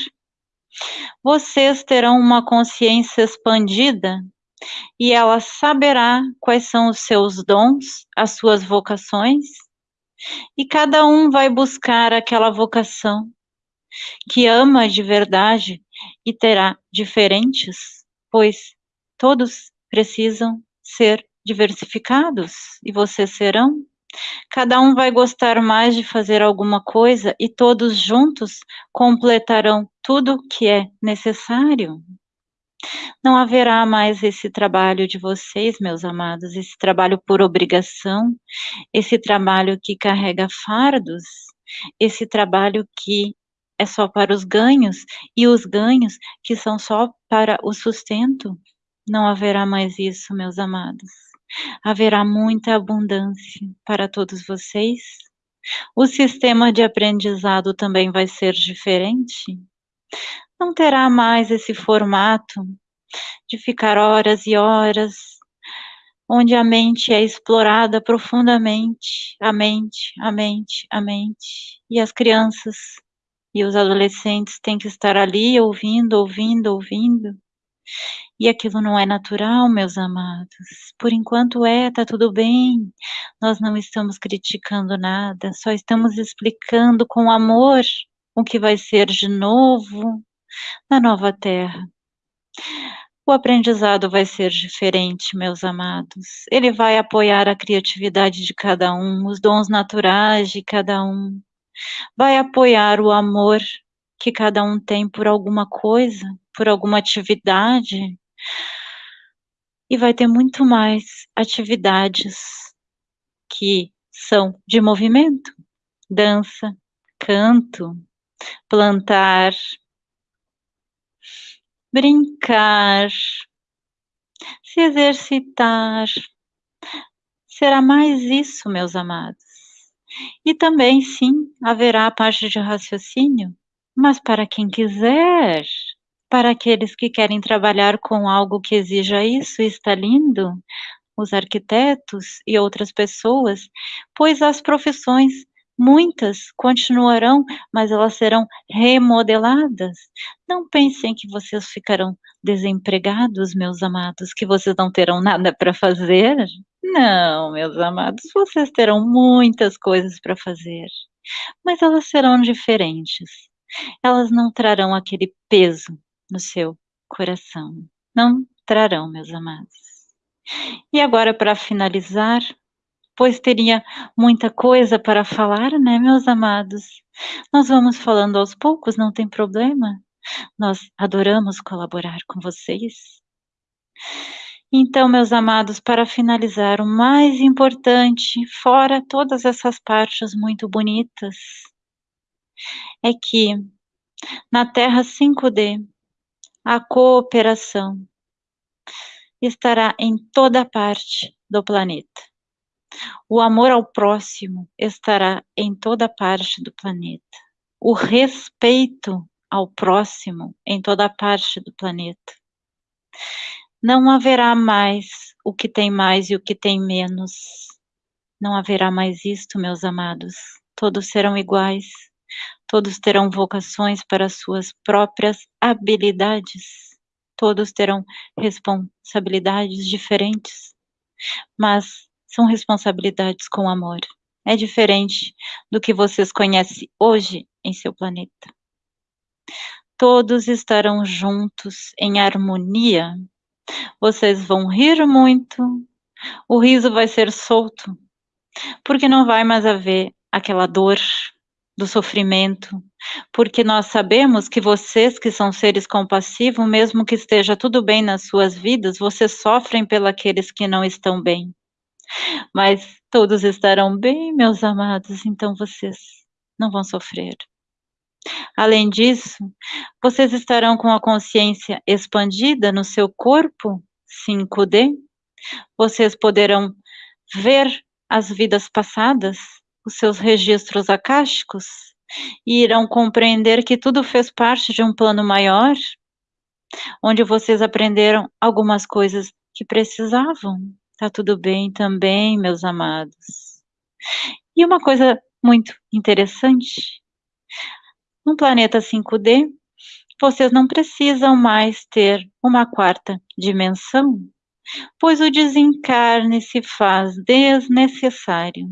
Speaker 2: Vocês terão uma consciência expandida e ela saberá quais são os seus dons, as suas vocações, e cada um vai buscar aquela vocação que ama de verdade e terá diferentes, pois todos precisam ser diversificados e vocês serão. Cada um vai gostar mais de fazer alguma coisa e todos juntos completarão tudo que é necessário. Não haverá mais esse trabalho de vocês, meus amados, esse trabalho por obrigação, esse trabalho que carrega fardos, esse trabalho que é só para os ganhos e os ganhos que são só para o sustento. Não haverá mais isso, meus amados haverá muita abundância para todos vocês. O sistema de aprendizado também vai ser diferente. Não terá mais esse formato de ficar horas e horas, onde a mente é explorada profundamente, a mente, a mente, a mente, e as crianças e os adolescentes têm que estar ali ouvindo, ouvindo, ouvindo, e aquilo não é natural, meus amados. Por enquanto é, tá tudo bem. Nós não estamos criticando nada, só estamos explicando com amor o que vai ser de novo na nova terra. O aprendizado vai ser diferente, meus amados. Ele vai apoiar a criatividade de cada um, os dons naturais de cada um. Vai apoiar o amor que cada um tem por alguma coisa, por alguma atividade. E vai ter muito mais atividades que são de movimento, dança, canto, plantar, brincar, se exercitar. Será mais isso, meus amados. E também, sim, haverá a parte de raciocínio, mas para quem quiser, para aqueles que querem trabalhar com algo que exija isso, está lindo, os arquitetos e outras pessoas, pois as profissões, muitas continuarão, mas elas serão remodeladas. Não pensem que vocês ficarão desempregados, meus amados, que vocês não terão nada para fazer. Não, meus amados, vocês terão muitas coisas para fazer, mas elas serão diferentes. Elas não trarão aquele peso no seu coração. Não trarão, meus amados. E agora, para finalizar, pois teria muita coisa para falar, né, meus amados? Nós vamos falando aos poucos, não tem problema. Nós adoramos colaborar com vocês. Então, meus amados, para finalizar, o mais importante, fora todas essas partes muito bonitas, é que na Terra 5D a cooperação estará em toda parte do planeta. O amor ao próximo estará em toda parte do planeta. O respeito ao próximo em toda parte do planeta. Não haverá mais o que tem mais e o que tem menos. Não haverá mais isto, meus amados. Todos serão iguais Todos terão vocações para suas próprias habilidades. Todos terão responsabilidades diferentes, mas são responsabilidades com amor. é diferente do que vocês conhecem hoje em seu planeta. Todos estarão juntos em harmonia. Vocês vão rir muito, o riso vai ser solto, porque não vai mais haver aquela dor do sofrimento, porque nós sabemos que vocês que são seres compassivos, mesmo que esteja tudo bem nas suas vidas, vocês sofrem pelos que não estão bem. Mas todos estarão bem, meus amados, então vocês não vão sofrer. Além disso, vocês estarão com a consciência expandida no seu corpo 5D. Vocês poderão ver as vidas passadas, os seus registros acásticos, e irão compreender que tudo fez parte de um plano maior, onde vocês aprenderam algumas coisas que precisavam. Tá tudo bem também, meus amados. E uma coisa muito interessante, no planeta 5D, vocês não precisam mais ter uma quarta dimensão, pois o desencarne se faz desnecessário.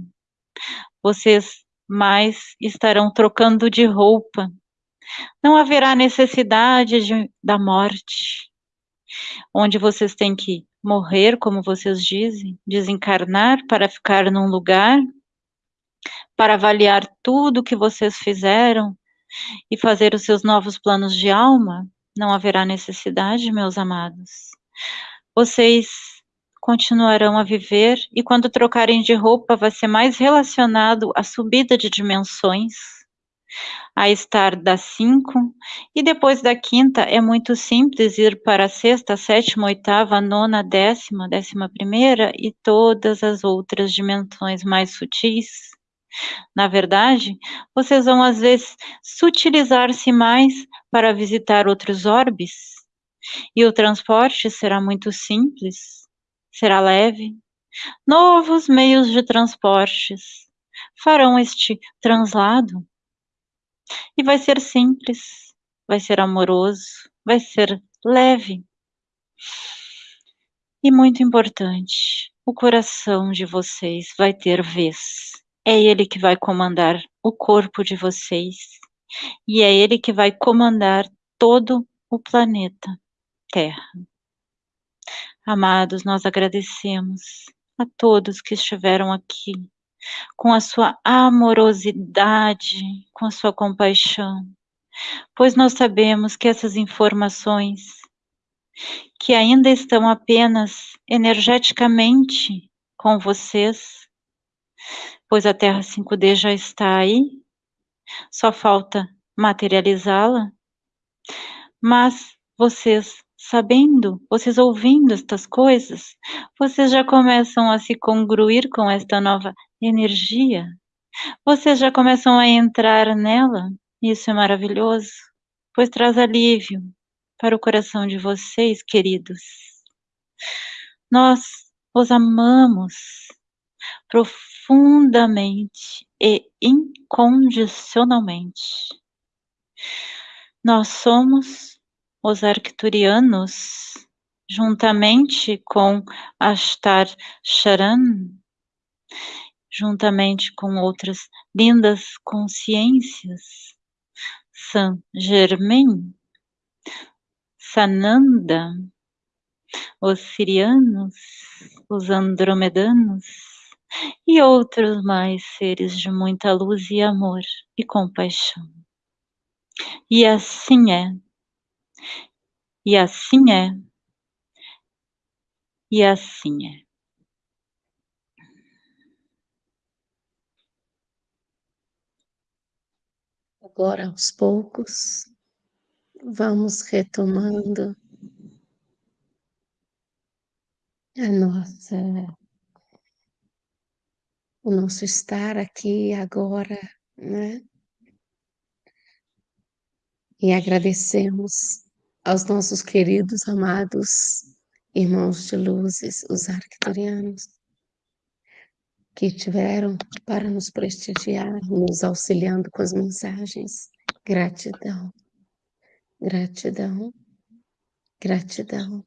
Speaker 2: Vocês mais estarão trocando de roupa. Não haverá necessidade de, da morte, onde vocês têm que morrer, como vocês dizem, desencarnar para ficar num lugar, para avaliar tudo que vocês fizeram e fazer os seus novos planos de alma, não haverá necessidade, meus amados. Vocês continuarão a viver e quando trocarem de roupa vai ser mais relacionado à subida de dimensões, a estar da cinco e depois da quinta é muito simples ir para a sexta, sétima, oitava, nona, décima, décima primeira e todas as outras dimensões mais sutis. Na verdade, vocês vão às vezes sutilizar-se mais para visitar outros orbes, e o transporte será muito simples, será leve. Novos meios de transportes farão este translado. E vai ser simples, vai ser amoroso, vai ser leve. E muito importante, o coração de vocês vai ter vez é Ele que vai comandar o corpo de vocês e é Ele que vai comandar todo o planeta Terra. Amados, nós agradecemos a todos que estiveram aqui com a sua amorosidade, com a sua compaixão, pois nós sabemos que essas informações que ainda estão apenas energeticamente com vocês, pois a Terra 5D já está aí, só falta materializá-la. Mas vocês sabendo, vocês ouvindo estas coisas, vocês já começam a se congruir com esta nova energia. Vocês já começam a entrar nela. Isso é maravilhoso, pois traz alívio para o coração de vocês, queridos. Nós os amamos profundamente profundamente e incondicionalmente. Nós somos os arcturianos, juntamente com Ashtar Sharan, juntamente com outras lindas consciências, Saint Germain, Sananda, os sirianos, os andromedanos, e outros mais seres de muita luz e amor e compaixão. E assim é, e assim é, e assim é.
Speaker 1: Agora, aos poucos, vamos retomando a nossa o nosso estar aqui agora, né? E agradecemos aos nossos queridos, amados irmãos de luzes, os arcturianos, que tiveram para nos prestigiar, nos auxiliando com as mensagens. Gratidão, gratidão, gratidão.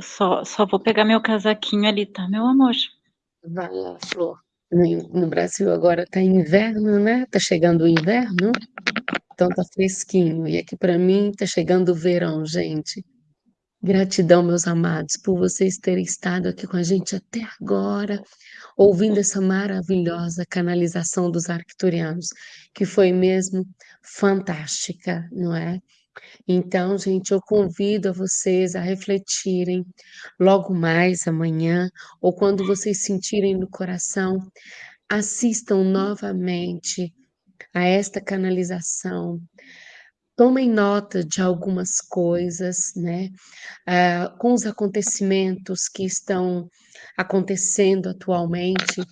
Speaker 2: Só, só vou pegar meu casaquinho ali, tá, meu amor?
Speaker 1: Vai lá, Flor. No, Brasil agora tá inverno, né? Tá chegando o inverno, então tá fresquinho. E aqui para mim tá chegando o verão, gente. Gratidão, meus amados, por vocês terem estado aqui com a gente até agora, ouvindo essa maravilhosa canalização dos arcturianos, que foi mesmo fantástica, não é? Então, gente, eu convido a vocês a refletirem logo mais amanhã, ou quando vocês sentirem no coração, assistam novamente a esta canalização. Tomem nota de algumas coisas, né? Uh, com os acontecimentos que estão acontecendo atualmente,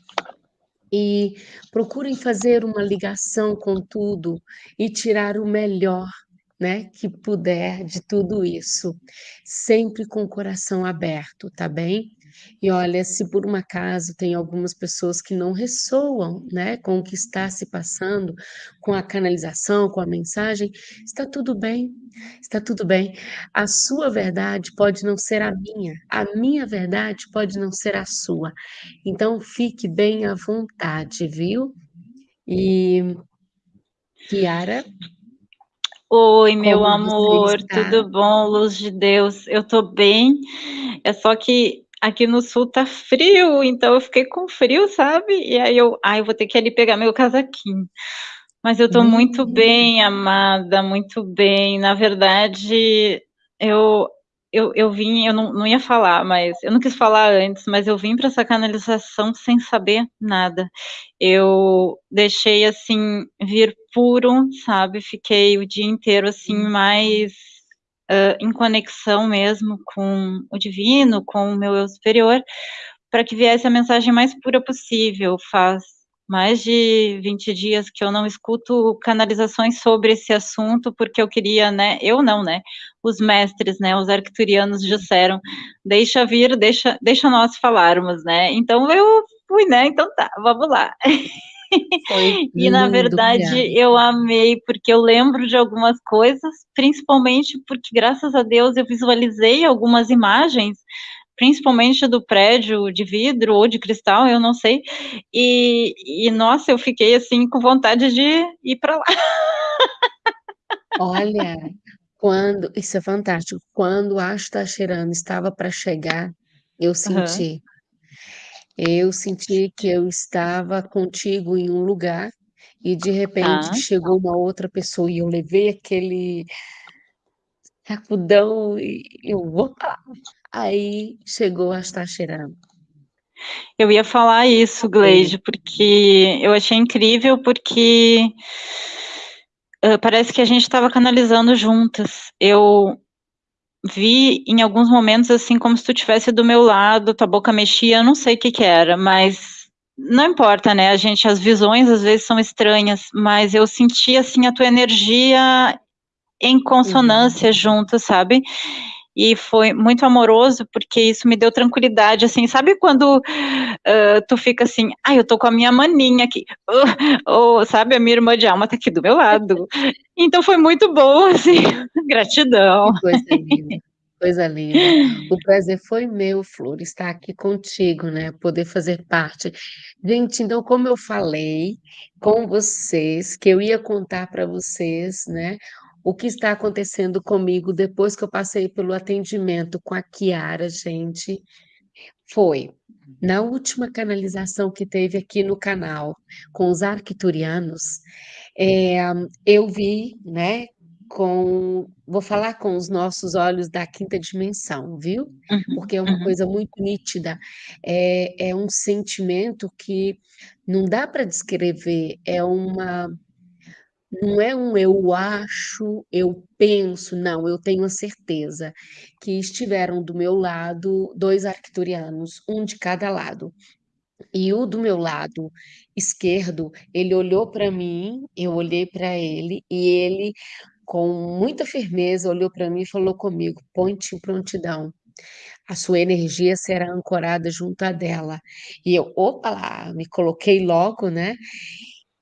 Speaker 1: e procurem fazer uma ligação com tudo e tirar o melhor né, que puder de tudo isso, sempre com o coração aberto, tá bem? E olha, se por um acaso tem algumas pessoas que não ressoam, né, com o que está se passando, com a canalização, com a mensagem, está tudo bem, está tudo bem. A sua verdade pode não ser a minha, a minha verdade pode não ser a sua. Então fique bem à vontade, viu? E Kiara,
Speaker 2: Oi, meu Como amor, tudo bom, luz de Deus? Eu tô bem, é só que aqui no sul tá frio, então eu fiquei com frio, sabe? E aí eu, ai, eu vou ter que ali pegar meu casaquinho. Mas eu tô hum. muito bem, amada, muito bem. Na verdade, eu eu, eu vim, eu não, não ia falar, mas eu não quis falar antes, mas eu vim para essa canalização sem saber nada. Eu deixei assim vir puro, sabe? Fiquei o dia inteiro assim uhum. mais uh, em conexão mesmo com o divino, com o meu eu superior, para que viesse a mensagem mais pura possível. Faz mais de 20 dias que eu não escuto canalizações sobre esse assunto, porque eu queria, né, eu não, né, os mestres, né, os arcturianos disseram, deixa vir, deixa, deixa nós falarmos, né, então eu fui, né, então tá, vamos lá. e na verdade eu amei, porque eu lembro de algumas coisas, principalmente porque graças a Deus eu visualizei algumas imagens principalmente do prédio de vidro ou de cristal, eu não sei. E, e nossa, eu fiquei assim com vontade de ir para lá.
Speaker 1: Olha, quando isso é fantástico. Quando a Astacherano estava para chegar, eu senti. Uhum. Eu senti que eu estava contigo em um lugar e de repente tá. chegou uma outra pessoa e eu levei aquele sacudão e eu, opa, Aí chegou a estar cheirando.
Speaker 2: Eu ia falar isso, Gleide, porque eu achei incrível, porque uh, parece que a gente estava canalizando juntas. Eu vi em alguns momentos assim como se tu estivesse do meu lado, tua boca mexia, eu não sei o que que era, mas não importa, né? A gente, as visões às vezes são estranhas, mas eu senti assim a tua energia em consonância uhum. junto, sabe? E foi muito amoroso, porque isso me deu tranquilidade, assim, sabe quando uh, tu fica assim, ai, ah, eu tô com a minha maninha aqui, ou, uh, sabe, a minha irmã de alma tá aqui do meu lado, então foi muito bom, assim, gratidão.
Speaker 1: Que coisa linda, coisa linda, o prazer foi meu, Flor, estar aqui contigo, né, poder fazer parte. Gente, então, como eu falei com vocês, que eu ia contar para vocês, né, o que está acontecendo comigo depois que eu passei pelo atendimento com a Kiara, gente, foi na última canalização que teve aqui no canal com os arquiturianos, é, eu vi, né, com, vou falar com os nossos olhos da quinta dimensão, viu? Uhum, Porque é uma uhum. coisa muito nítida, é, é um sentimento que não dá para descrever, é uma não é um eu acho, eu penso, não, eu tenho a certeza que estiveram do meu lado dois arcturianos, um de cada lado. E o do meu lado esquerdo, ele olhou para mim, eu olhei para ele, e ele, com muita firmeza, olhou para mim e falou comigo: ponte prontidão. A sua energia será ancorada junto à dela. E eu, opa lá, me coloquei logo, né?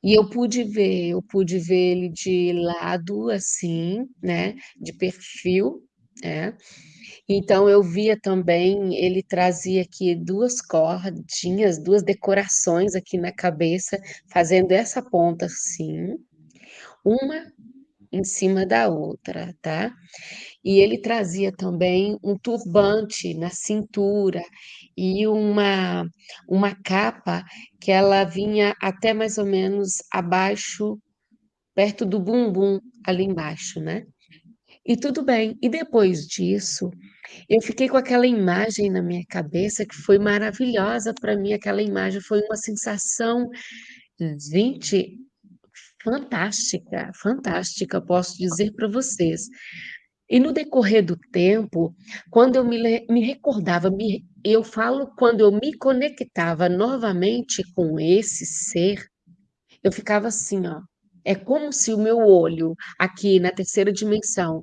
Speaker 1: E eu pude ver, eu pude ver ele de lado, assim, né, de perfil, é. Então eu via também, ele trazia aqui duas cordinhas, duas decorações aqui na cabeça, fazendo essa ponta assim, uma em cima da outra, tá? E ele trazia também um turbante na cintura e uma uma capa que ela vinha até mais ou menos abaixo, perto do bumbum, ali embaixo, né. E tudo bem. E depois disso, eu fiquei com aquela imagem na minha cabeça que foi maravilhosa para mim, aquela imagem foi uma sensação, gente, fantástica, fantástica, posso dizer para vocês. E no decorrer do tempo, quando eu me me recordava, me eu falo quando eu me conectava novamente com esse ser, eu ficava assim, ó, é como se o meu olho, aqui na terceira dimensão,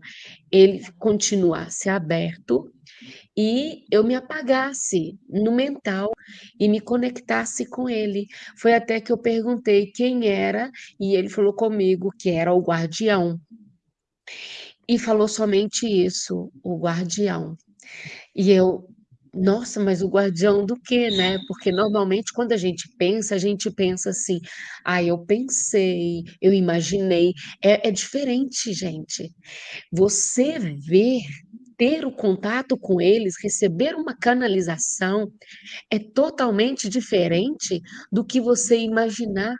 Speaker 1: ele continuasse aberto e eu me apagasse no mental e me conectasse com ele. Foi até que eu perguntei quem era e ele falou comigo que era o guardião. E falou somente isso, o guardião. E eu nossa, mas o guardião do quê, né? Porque normalmente quando a gente pensa, a gente pensa assim: "Ah, eu pensei, eu imaginei", é é diferente gente. Você ver, ter o contato com eles, receber uma canalização, é totalmente diferente do que você imaginar,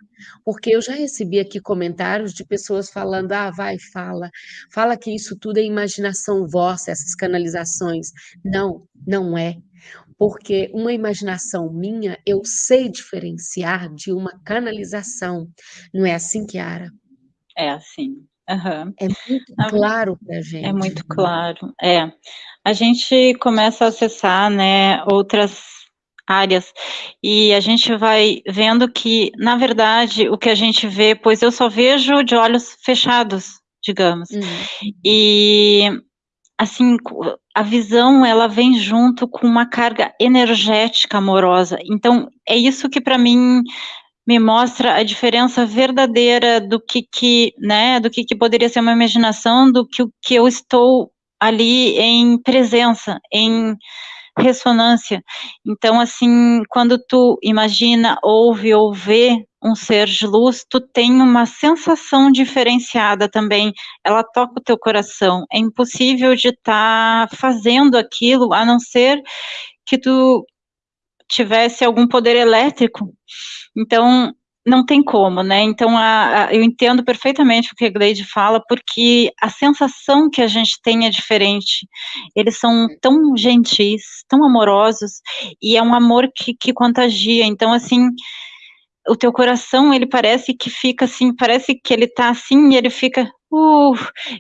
Speaker 1: porque eu já recebi aqui comentários de pessoas falando: "Ah, vai, fala, fala que isso tudo é imaginação vossa, essas canalizações". Não, não é, porque uma imaginação minha, eu sei diferenciar de uma canalização. Não é assim, Chiara?
Speaker 2: É assim. Aham.
Speaker 1: É muito claro pra gente.
Speaker 2: É muito claro, é. A gente começa a acessar, né, outras áreas, e a gente vai vendo que, na verdade, o que a gente vê pois eu só vejo de olhos fechados, digamos.
Speaker 1: Hum.
Speaker 2: E, assim, a visão ela vem junto com uma carga energética amorosa, então é isso que para mim me mostra a diferença verdadeira do que que, né, do que que poderia ser uma imaginação, do que o que eu estou ali em presença, em ressonância. Então, assim, quando tu imagina, ouve ou vê um ser de luz, tu tem uma sensação diferenciada também, ela toca o teu coração. É impossível de estar tá fazendo aquilo, a não ser que tu tivesse algum poder elétrico. Então, não tem como, né? Então, a, a, eu entendo perfeitamente o que a Gleide fala, porque a sensação que a gente tem é diferente. Eles são tão gentis, tão amorosos, e é um amor que, que contagia. Então, assim, o teu coração, ele parece que fica assim, parece que ele tá assim, e ele fica, uh,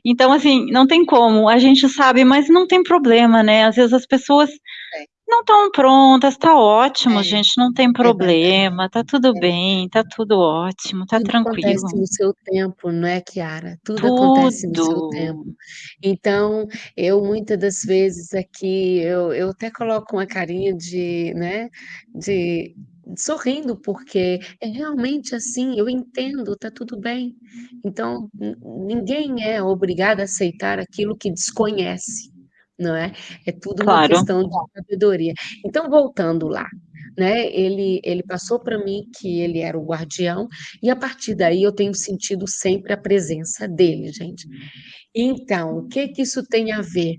Speaker 2: então assim, não tem como, a gente sabe, mas não tem problema, né, às vezes as pessoas é. Não estão prontas, tá ótimo,
Speaker 1: É,
Speaker 2: gente, não tem
Speaker 1: é
Speaker 2: problema, tá tudo
Speaker 1: É.
Speaker 2: bem, tá tudo ótimo, tá
Speaker 1: Tudo
Speaker 2: tranquilo.
Speaker 1: acontece no seu tempo, não é, Chiara? Tudo acontece no seu tempo.
Speaker 2: Tudo.
Speaker 1: Então, eu muita das vezes aqui, eu eu até coloco uma carinha de, né, de sorrindo, porque é realmente assim, eu entendo, tá tudo bem. Então, ni ninguém é obrigado a aceitar aquilo que desconhece, não é? É tudo uma
Speaker 2: Claro.
Speaker 1: questão de sabedoria. Então, voltando lá, né, ele ele passou pra mim que ele era o guardião, e a partir daí eu tenho sentido sempre a presença dele, gente. Então, o que que isso tem a ver?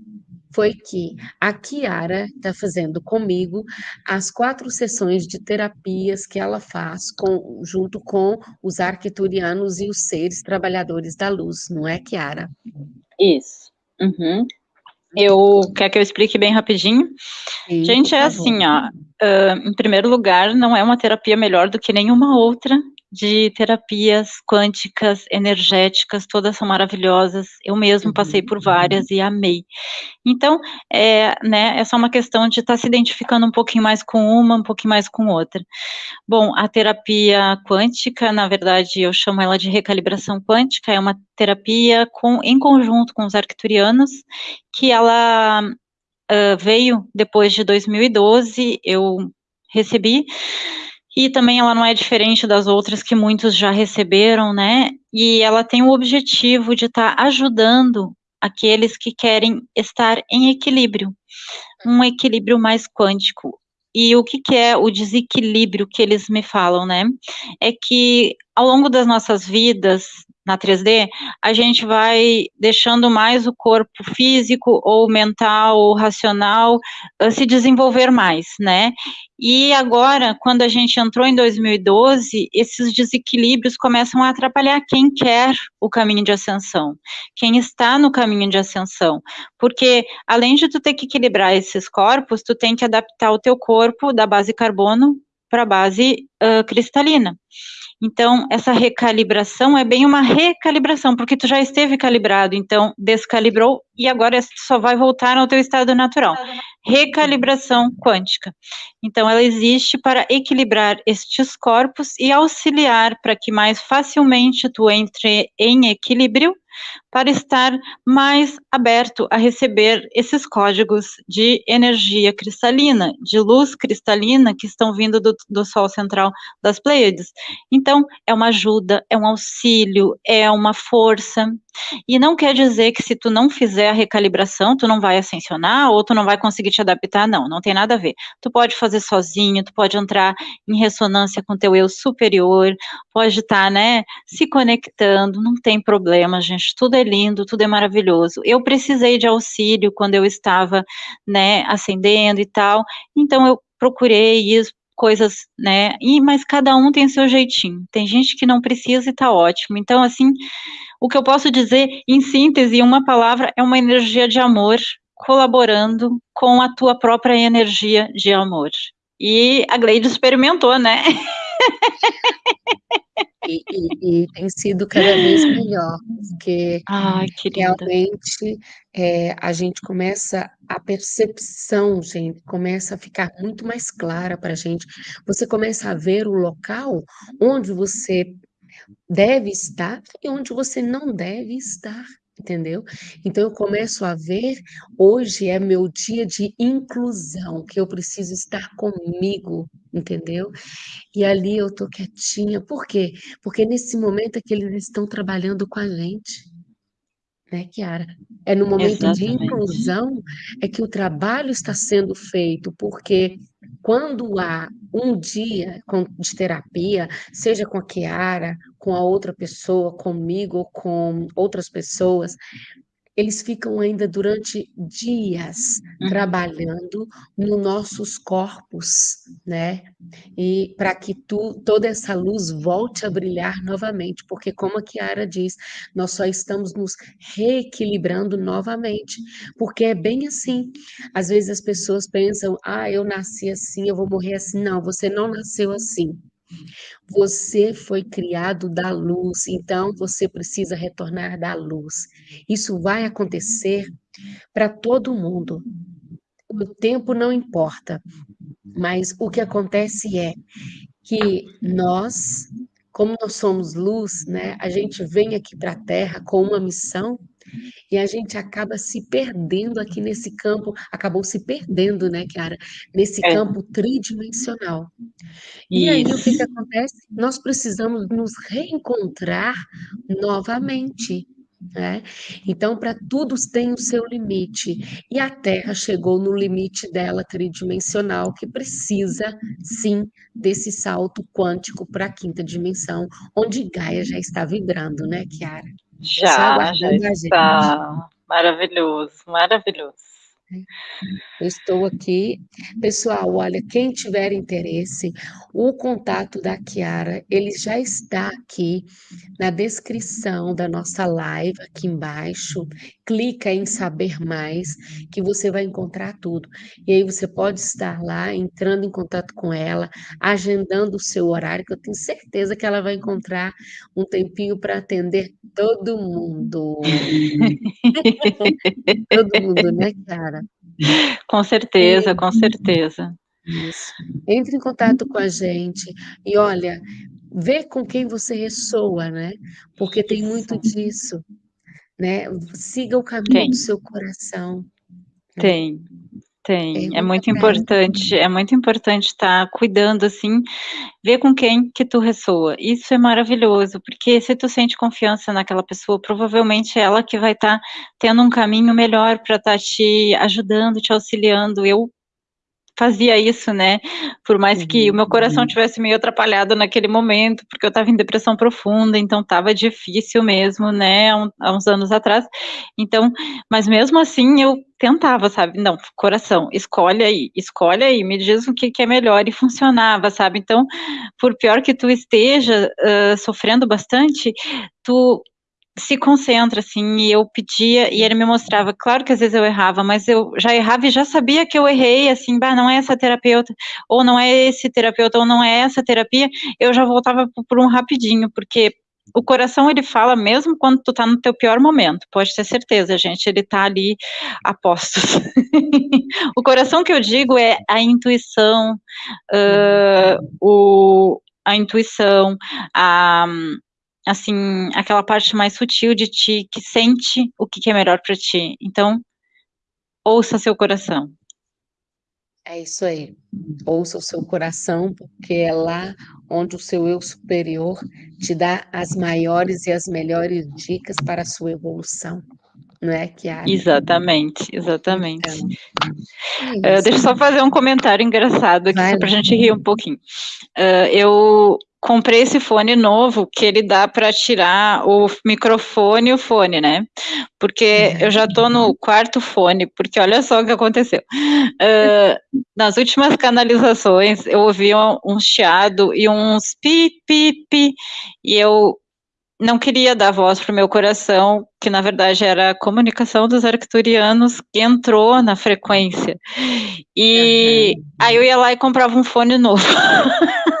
Speaker 1: Foi que a Chiara tá fazendo comigo as 4 sessões de terapias que ela faz com junto com os arcturianos e os seres trabalhadores da luz, não é, Chiara?
Speaker 2: Isso. Uhum. Eu quer que eu explique bem rapidinho?
Speaker 1: Sim,
Speaker 2: Gente, é assim, ó, hã, em primeiro lugar, não é uma terapia melhor do que nenhuma outra de terapias quânticas, energéticas, todas são maravilhosas. Eu mesmo passei
Speaker 1: Uhum.
Speaker 2: por várias e amei. Então, é, né, é só uma questão de estar se identificando um pouquinho mais com uma, um pouquinho mais com outra. Bom, a terapia quântica, na verdade, eu chamo ela de recalibração quântica, é uma terapia com em conjunto com os arcturianos, que ela, hã, veio depois de 2012, eu recebi, e também ela não é diferente das outras que muitos já receberam, né, e ela tem o objetivo de estar ajudando aqueles que querem estar em equilíbrio, um equilíbrio mais quântico. E o que, que é o desequilíbrio que eles me falam, né? É que ao longo das nossas vidas, na 3D, a gente vai deixando mais o corpo físico ou mental ou racional uh, se desenvolver mais, né? E agora, quando a gente entrou em 2012, esses desequilíbrios começam a atrapalhar quem quer o caminho de ascensão, quem está no caminho de ascensão, porque além de tu ter que equilibrar esses corpos, tu tem que adaptar o teu corpo da base carbono para a base uh, cristalina. Então, essa recalibração é bem uma recalibração, porque tu já esteve calibrado, então descalibrou e agora só vai voltar ao teu estado natural. Recalibração quântica. Então, ela existe para equilibrar estes corpos e auxiliar para que mais facilmente tu entre em equilíbrio para estar mais aberto a receber esses códigos de energia cristalina, de luz cristalina que estão vindo do, do Sol central das Pleiades. Então, é uma ajuda, é um auxílio, é uma força. E não quer dizer que se tu não fizer a recalibração, tu não vai ascensionar ou tu não vai conseguir te adaptar, não, não tem nada a ver. Tu pode fazer sozinho, tu pode entrar em ressonância com teu eu superior, pode estar, tá, né, se conectando, não tem problema, gente, tudo é lindo, tudo é maravilhoso. Eu precisei de auxílio quando eu estava, né, ascendendo e tal, então eu procurei isso, coisas, né, e, mas cada um tem seu jeitinho, tem gente que não precisa e tá ótimo, então, assim, o que eu posso dizer, em síntese, uma palavra, é uma energia de amor colaborando com a tua própria energia de amor. E a Gleide experimentou, né?
Speaker 1: E, e, e, tem sido cada vez melhor, porque
Speaker 2: Ai,
Speaker 1: realmente é, a gente começa, a percepção, gente, começa a ficar muito mais clara para a gente. Você começa a ver o local onde você deve estar e onde você não deve estar, entendeu? Então eu começo a ver, hoje é meu dia de inclusão, que eu preciso estar comigo, entendeu? E ali eu tô quietinha, por quê? Porque nesse momento é que eles estão trabalhando com a gente né, Kiara? É no momento Exatamente. de inclusão é que o trabalho está sendo feito, porque quando há um dia de terapia, seja com a Kiara, com a outra pessoa, comigo ou com outras pessoas, eles ficam ainda durante dias uhum. trabalhando nos nossos corpos, né? E para que tu, toda essa luz volte a brilhar novamente, porque como a Kiara diz, nós só estamos nos reequilibrando novamente, porque é bem assim. Às vezes as pessoas pensam: "Ah, eu nasci assim, eu vou morrer assim". Não, você não nasceu assim. Você foi criado da luz, então você precisa retornar da luz. Isso vai acontecer para todo mundo. O tempo não importa, mas o que acontece é que nós, como nós somos luz, né, a gente vem aqui para a Terra com uma missão e a gente acaba se perdendo aqui nesse campo, acabou se perdendo, né, Kiara? Nesse é. campo tridimensional. E Isso. aí o que, que acontece? Nós precisamos nos reencontrar novamente. Né? Então, para tudo tem o seu limite, e a Terra chegou no limite dela tridimensional, que precisa, sim, desse salto quântico para a quinta dimensão, onde Gaia já está vibrando, né, Kiara?
Speaker 2: Já, já está. Maravilhoso, maravilhoso.
Speaker 1: Eu estou aqui. Pessoal, olha, quem tiver interesse, o contato da Kiara, ele já está aqui na descrição da nossa live, aqui embaixo. Clica em saber mais, que você vai encontrar tudo. E aí você pode estar lá, entrando em contato com ela, agendando o seu horário, que eu tenho certeza que ela vai encontrar um tempinho para atender todo mundo. todo mundo, né, Kiara?
Speaker 2: Com certeza, com certeza.
Speaker 1: Isso. Entre em contato com a gente e olha, vê com quem você ressoa, né? Porque tem muito disso, né? Siga o caminho tem. do seu coração.
Speaker 2: Tem. Tem, é, é muito importante, é muito importante estar tá cuidando, assim, ver com quem que tu ressoa, isso é maravilhoso, porque se tu sente confiança naquela pessoa, provavelmente é ela que vai estar tá tendo um caminho melhor para estar tá te ajudando, te auxiliando, eu fazia isso, né? Por mais que o meu coração uhum. tivesse meio atrapalhado naquele momento, porque eu estava em depressão profunda, então estava difícil mesmo, né? Há uns anos atrás. Então, mas mesmo assim eu tentava, sabe? Não, coração, escolhe aí, escolhe aí, me diz o que, que é melhor e funcionava, sabe? Então, por pior que tu esteja uh, sofrendo bastante, tu se concentra, assim, e eu pedia, e ele me mostrava, claro que às vezes eu errava, mas eu já errava e já sabia que eu errei, assim, bah, não é essa terapeuta, ou não é esse terapeuta, ou não é essa terapia, eu já voltava por um rapidinho, porque o coração, ele fala mesmo quando tu tá no teu pior momento, pode ter certeza, gente, ele tá ali a postos. o coração que eu digo é a intuição, uh, o, a intuição, a assim, aquela parte mais sutil de ti que sente o que é melhor para ti. Então, ouça seu coração.
Speaker 1: É isso aí. Ouça o seu coração, porque é lá onde o seu eu superior te dá as maiores e as melhores dicas para a sua evolução. Não é, Kiara?
Speaker 2: Exatamente, exatamente. Então, é uh, deixa eu só fazer um comentário engraçado aqui, Vai só para a gente rir um pouquinho. Uh, eu comprei esse fone novo que ele dá para tirar o microfone e o fone, né? Porque eu já tô no quarto fone, porque olha só o que aconteceu. Uh, nas últimas canalizações, eu ouvi um, um chiado e uns pi, pi, pi, e eu não queria dar voz para o meu coração, que na verdade era a comunicação dos arcturianos que entrou na frequência. E uhum. aí eu ia lá e comprava um fone novo.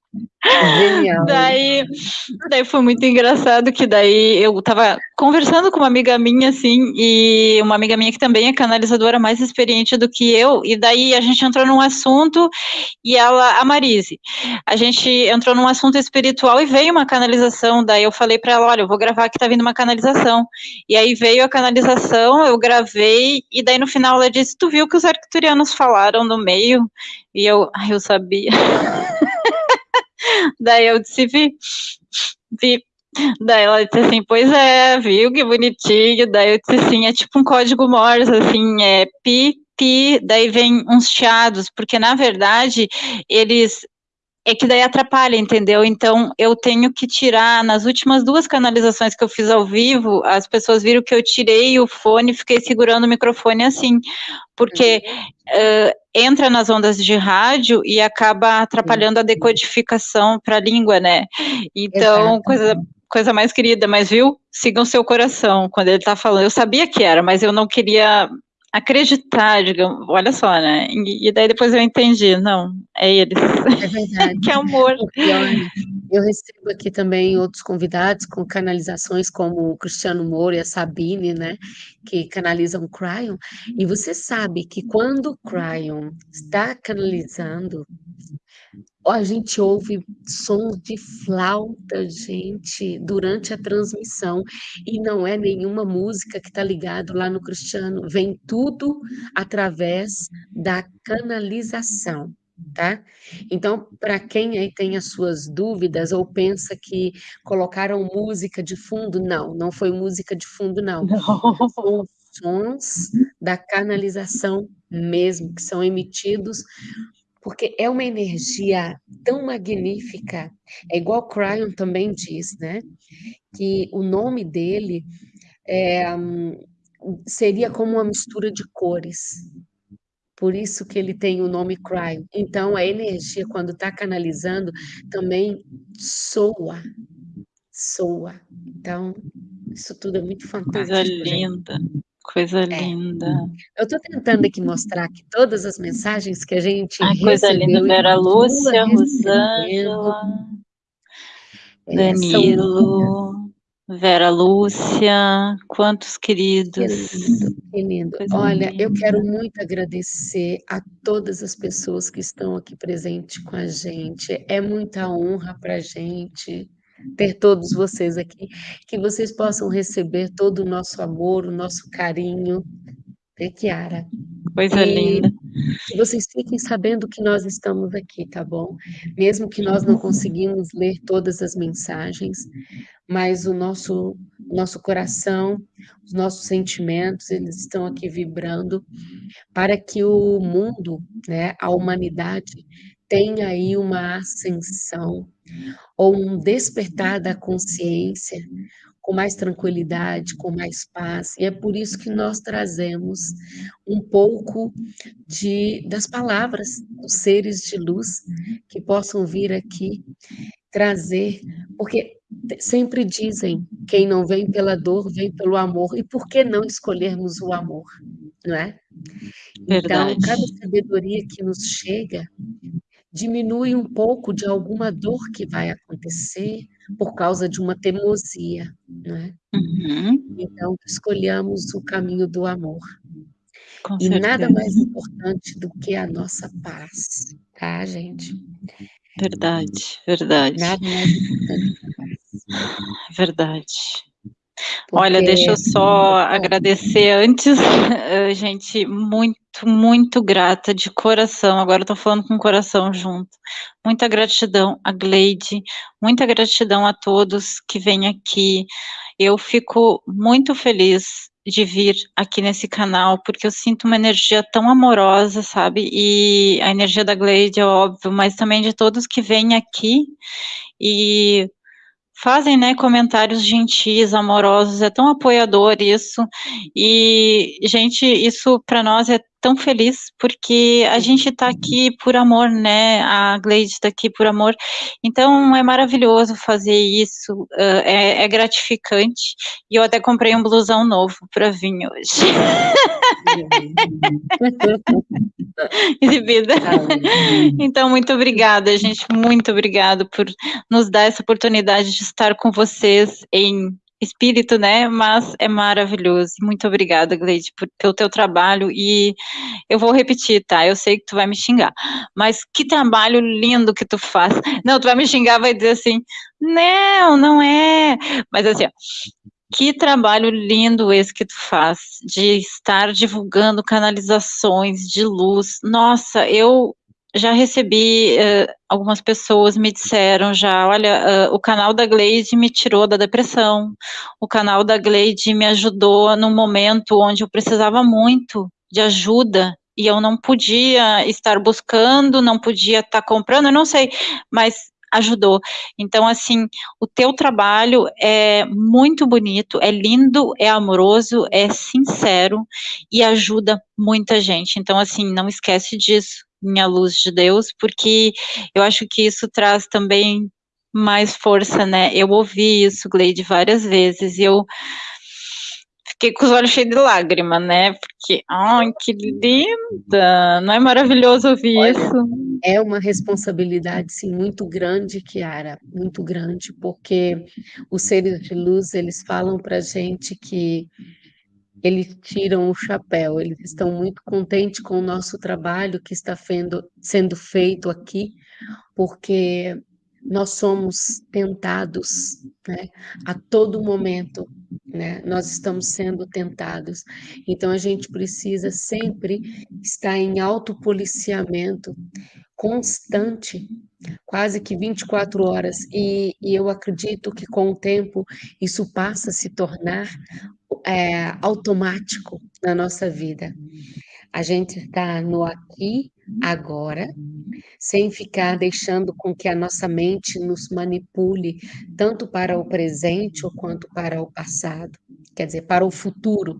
Speaker 2: Genial. Daí, daí foi muito engraçado que daí eu tava conversando com uma amiga minha, assim, e uma amiga minha que também é canalizadora mais experiente do que eu, e daí a gente entrou num assunto, e ela, a Marise, a gente entrou num assunto espiritual e veio uma canalização, daí eu falei para ela, olha, eu vou gravar que tá vindo uma canalização, e aí veio a canalização, eu gravei, e daí no final ela disse, tu viu que os arcturianos falaram no meio? E eu, ai, eu sabia. Daí eu disse, vi, vi. Daí ela disse assim, pois é, viu que bonitinho. Daí eu disse assim, é tipo um código Morse, assim, é pi, pi, daí vem uns chiados, porque na verdade eles é que daí atrapalha, entendeu? Então eu tenho que tirar, nas últimas duas canalizações que eu fiz ao vivo, as pessoas viram que eu tirei o fone e fiquei segurando o microfone assim, porque uh, entra nas ondas de rádio e acaba atrapalhando a decodificação para a língua, né? Então, Exato. coisa coisa mais querida, mas viu? Sigam seu coração quando ele está falando. Eu sabia que era, mas eu não queria acreditar, digamos, olha só, né? E, daí depois eu entendi, não, é eles. É verdade. que amor.
Speaker 1: Eu recebo aqui também outros convidados com canalizações como o Cristiano Moura e a Sabine, né? Que canalizam Cryon. E você sabe que quando o Cryon está canalizando, a gente ouve sons de flauta, gente, durante a transmissão, e não é nenhuma música que está ligado lá no Cristiano, vem tudo através da canalização, tá? Então, para quem aí tem as suas dúvidas ou pensa que colocaram música de fundo, não, não foi música de fundo, não. não. São sons da canalização mesmo, que são emitidos porque é uma energia tão magnífica, é igual Cryon também diz, né? Que o nome dele é, seria como uma mistura de cores. Por isso que ele tem o nome Cryon. Então, a energia, quando está canalizando, também soa. Soa. Então, isso tudo é muito fantástico.
Speaker 2: Coisa linda. Gente. Coisa é. linda.
Speaker 1: Eu estou tentando aqui mostrar aqui todas as mensagens que a gente
Speaker 2: Ai, coisa linda, Vera Lúcia, Rosângela, é, Danilo, Vera Lúcia, quantos queridos.
Speaker 1: Que lindo, que lindo. Olha, linda. eu quero muito agradecer a todas as pessoas que estão aqui presentes com a gente. É muita honra para a gente ter todos vocês aqui, que vocês possam receber todo o nosso amor, o nosso carinho, né, Kiara?
Speaker 2: Coisa e linda.
Speaker 1: Que vocês fiquem sabendo que nós estamos aqui, tá bom? Mesmo que nós não conseguimos ler todas as mensagens, mas o nosso, nosso coração, os nossos sentimentos, eles estão aqui vibrando para que o mundo, né, a humanidade, tenha aí uma ascensão ou um despertar da consciência com mais tranquilidade, com mais paz. E é por isso que nós trazemos um pouco de das palavras dos seres de luz que possam vir aqui trazer, porque sempre dizem, quem não vem pela dor, vem pelo amor. E por que não escolhermos o amor, não é?
Speaker 2: Verdade.
Speaker 1: Então, cada sabedoria que nos chega diminui um pouco de alguma dor que vai acontecer por causa de uma teimosia, não é?
Speaker 2: Uhum.
Speaker 1: Então, escolhamos o caminho do amor.
Speaker 2: Com
Speaker 1: e
Speaker 2: certeza.
Speaker 1: nada mais importante do que a nossa paz, tá, gente?
Speaker 2: Verdade, verdade.
Speaker 1: Nada mais importante que.
Speaker 2: Verdade. Porque... Olha, deixa eu só agradecer antes, gente, muito, muito grata de coração. Agora estou falando com o coração junto. Muita gratidão a Gleide, muita gratidão a todos que vêm aqui. Eu fico muito feliz de vir aqui nesse canal, porque eu sinto uma energia tão amorosa, sabe? E a energia da Gleide é óbvio, mas também de todos que vêm aqui e fazem, né, comentários gentis, amorosos, é tão apoiador isso, e, gente, isso para nós é tão feliz, porque a gente está aqui por amor, né, a Gleide está aqui por amor, então é maravilhoso fazer isso, uh, é, é, gratificante, e eu até comprei um blusão novo para vir hoje. Exibida. Então, muito obrigada, gente, muito obrigada por nos dar essa oportunidade de estar com vocês em espírito, né? Mas é maravilhoso. Muito obrigada, Gleide, por, pelo teu trabalho. E eu vou repetir, tá? Eu sei que tu vai me xingar, mas que trabalho lindo que tu faz. Não, tu vai me xingar, vai dizer assim, não, não é. Mas assim, ó, que trabalho lindo esse que tu faz, de estar divulgando canalizações de luz. Nossa, eu já recebi, uh, algumas pessoas me disseram já, olha, uh, o canal da Gleide me tirou da depressão, o canal da Gleide me ajudou num momento onde eu precisava muito de ajuda, e eu não podia estar buscando, não podia estar comprando, eu não sei, mas ajudou. Então, assim, o teu trabalho é muito bonito, é lindo, é amoroso, é sincero e ajuda muita gente. Então, assim, não esquece disso minha luz de Deus, porque eu acho que isso traz também mais força, né? Eu ouvi isso, Gleide, várias vezes, e eu fiquei com os olhos cheios de lágrima, né? Porque, ai, que linda! Não é maravilhoso ouvir Olha, isso?
Speaker 1: É uma responsabilidade, sim, muito grande, Kiara, muito grande, porque os seres de luz, eles falam pra gente que eles tiram o chapéu, eles estão muito contentes com o nosso trabalho que está fendo, sendo feito aqui, porque nós somos tentados né, a todo momento, né, nós estamos sendo tentados. Então, a gente precisa sempre estar em autopoliciamento constante, quase que 24 horas, e, e eu acredito que com o tempo isso passa a se tornar é, automático na nossa vida. A gente está no aqui, agora, sem ficar deixando com que a nossa mente nos manipule tanto para o presente ou quanto para o passado, quer dizer, para o futuro,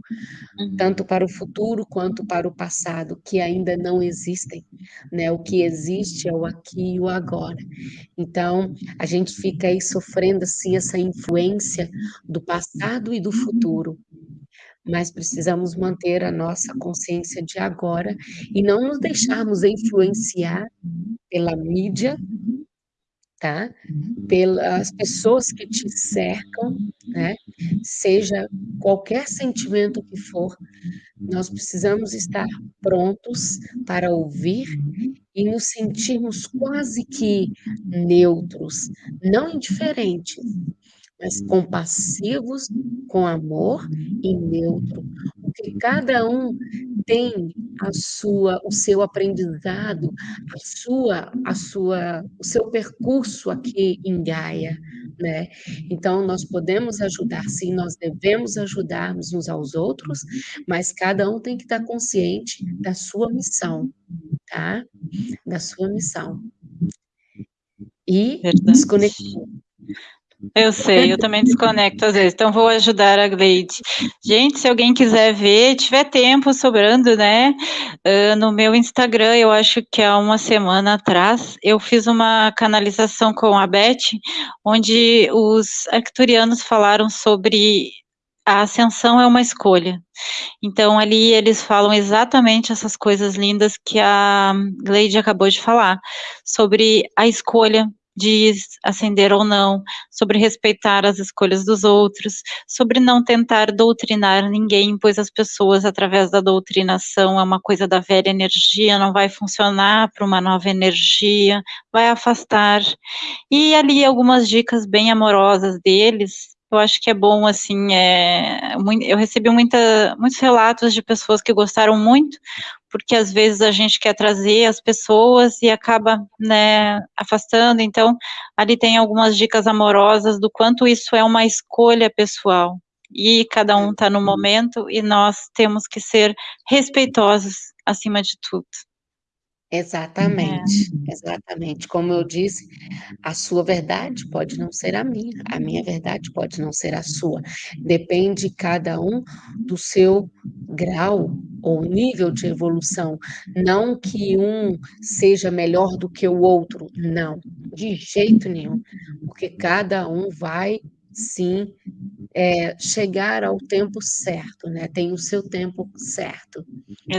Speaker 1: uhum. tanto para o futuro quanto para o passado, que ainda não existem, né? O que existe é o aqui e o agora. Então, a gente fica aí sofrendo assim essa influência do passado e do futuro mas precisamos manter a nossa consciência de agora e não nos deixarmos influenciar pela mídia, tá? Pelas pessoas que te cercam, né? Seja qualquer sentimento que for, nós precisamos estar prontos para ouvir e nos sentirmos quase que neutros, não indiferentes, mas compassivos, com amor e neutro. O que cada um tem a sua o seu aprendizado, a sua a sua o seu percurso aqui em Gaia, né. Então nós podemos ajudar sim, nós devemos ajudarmos uns aos outros, mas cada um tem que estar consciente da sua missão, tá, da sua missão. E
Speaker 2: Verdade.
Speaker 1: desconectou.
Speaker 2: Eu sei, eu também desconecto às vezes, então vou ajudar a Gleide. Gente, se alguém quiser ver, tiver tempo sobrando, né, hã, no meu Instagram, eu acho que há uma semana atrás, eu fiz uma canalização com a Beth, onde os arcturianos falaram sobre a ascensão é uma escolha. Então ali eles falam exatamente essas coisas lindas que a Gleide acabou de falar, sobre a escolha de ascender ou não, sobre respeitar as escolhas dos outros, sobre não tentar doutrinar ninguém, pois as pessoas através da doutrinação é uma coisa da velha energia, não vai funcionar para uma nova energia, vai afastar. E ali algumas dicas bem amorosas deles, eu acho que é bom, assim, mui eu recebi muita muitos relatos de pessoas que gostaram muito, porque às vezes a gente quer trazer as pessoas e acaba, né, afastando, então, ali tem algumas dicas amorosas do quanto isso é uma escolha pessoal, e cada um está no momento e nós temos que ser respeitosos acima de tudo.
Speaker 1: Exatamente,
Speaker 2: É.
Speaker 1: exatamente. Como eu disse, a sua verdade pode não ser a minha, a minha verdade pode não ser a sua, depende cada um do seu grau ou nível de evolução, não que um seja melhor do que o outro, não, de jeito nenhum, porque cada um vai sim, eh, chegar ao tempo certo, né, tem o seu tempo certo,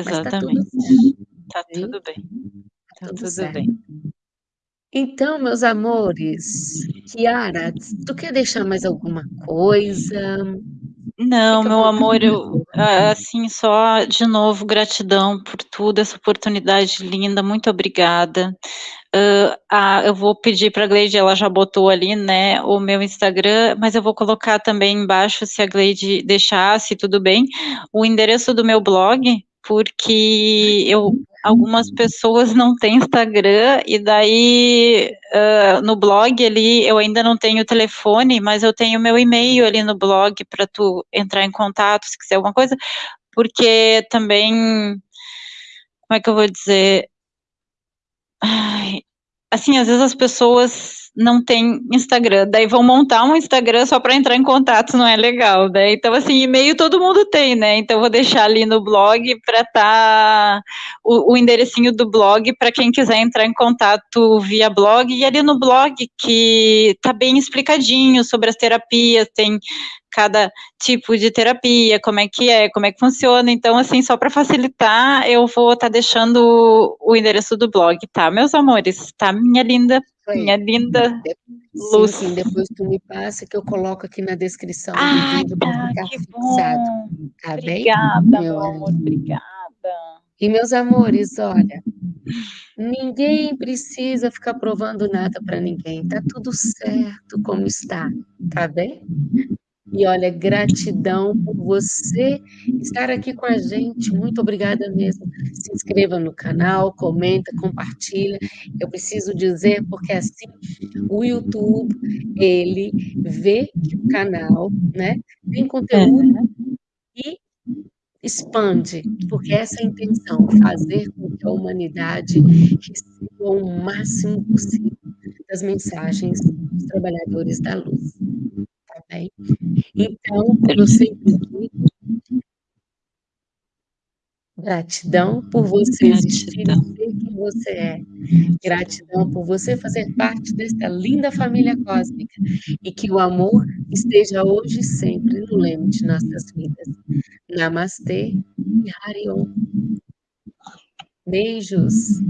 Speaker 1: mas está tudo
Speaker 2: Exatamente.
Speaker 1: certo,
Speaker 2: Tá tudo bem,
Speaker 1: Tá tudo
Speaker 2: tudo
Speaker 1: certo.
Speaker 2: bem.
Speaker 1: Então, meus amores, Kiara, tu quer deixar mais alguma coisa?
Speaker 2: Não, meu amor, eu a assim, só de novo gratidão por tudo, essa oportunidade linda, muito obrigada. Hã, ah, eu vou pedir pra Gleide, ela já botou ali, né, o meu Instagram, mas eu vou colocar também embaixo, se a Gleide deixar, se tudo bem, o endereço do meu blog, porque eu algumas pessoas não têm Instagram, e daí, hã, no blog ali, eu ainda não tenho telefone, mas eu tenho meu e-mail ali no blog pra tu entrar em contato, se quiser alguma coisa, porque também como é que eu vou dizer? Ai, assim, às vezes as pessoas não têm Instagram, daí vão montar um Instagram só pra entrar em contato, não é legal, né, então assim, e-mail todo mundo tem, né, então vou deixar ali no blog pra estar o o enderecinho do blog pra quem quiser entrar em contato via blog, e ali no blog que tá bem explicadinho sobre as terapias, tem cada tipo de terapia, como é que é, como é que funciona, então assim, só pra facilitar, eu vou estar deixando o endereço do blog, tá, meus amores, tá, minha linda, minha linda
Speaker 1: sim,
Speaker 2: luz.
Speaker 1: sim, depois tu me passa que eu coloco aqui na descrição do
Speaker 2: Ai,
Speaker 1: vídeo pra
Speaker 2: tá,
Speaker 1: ficar
Speaker 2: que
Speaker 1: fixado,
Speaker 2: bom.
Speaker 1: tá bem,
Speaker 2: Obrigada,
Speaker 1: meu
Speaker 2: meu amor, obrigada.
Speaker 1: E meus amores, olha, ninguém precisa ficar provando nada pra ninguém, tá tudo certo como está, tá bem? E olha, gratidão por você estar aqui com a gente, muito obrigada mesmo. Se inscreva no canal, comenta, compartilha, eu preciso dizer, porque assim, o YouTube, ele vê que o canal, né, tem conteúdo
Speaker 2: Aham.
Speaker 1: e expande, porque essa é a intenção, fazer com que a humanidade receba o máximo possível das mensagens dos trabalhadores da luz, tá bem? Então, eu sempre digo gratidão por você existir e ser quem você é, gratidão por você fazer parte desta linda família cósmica, e que o amor esteja hoje e sempre no leme de nossas vidas. Namastê e Hariom. Beijos.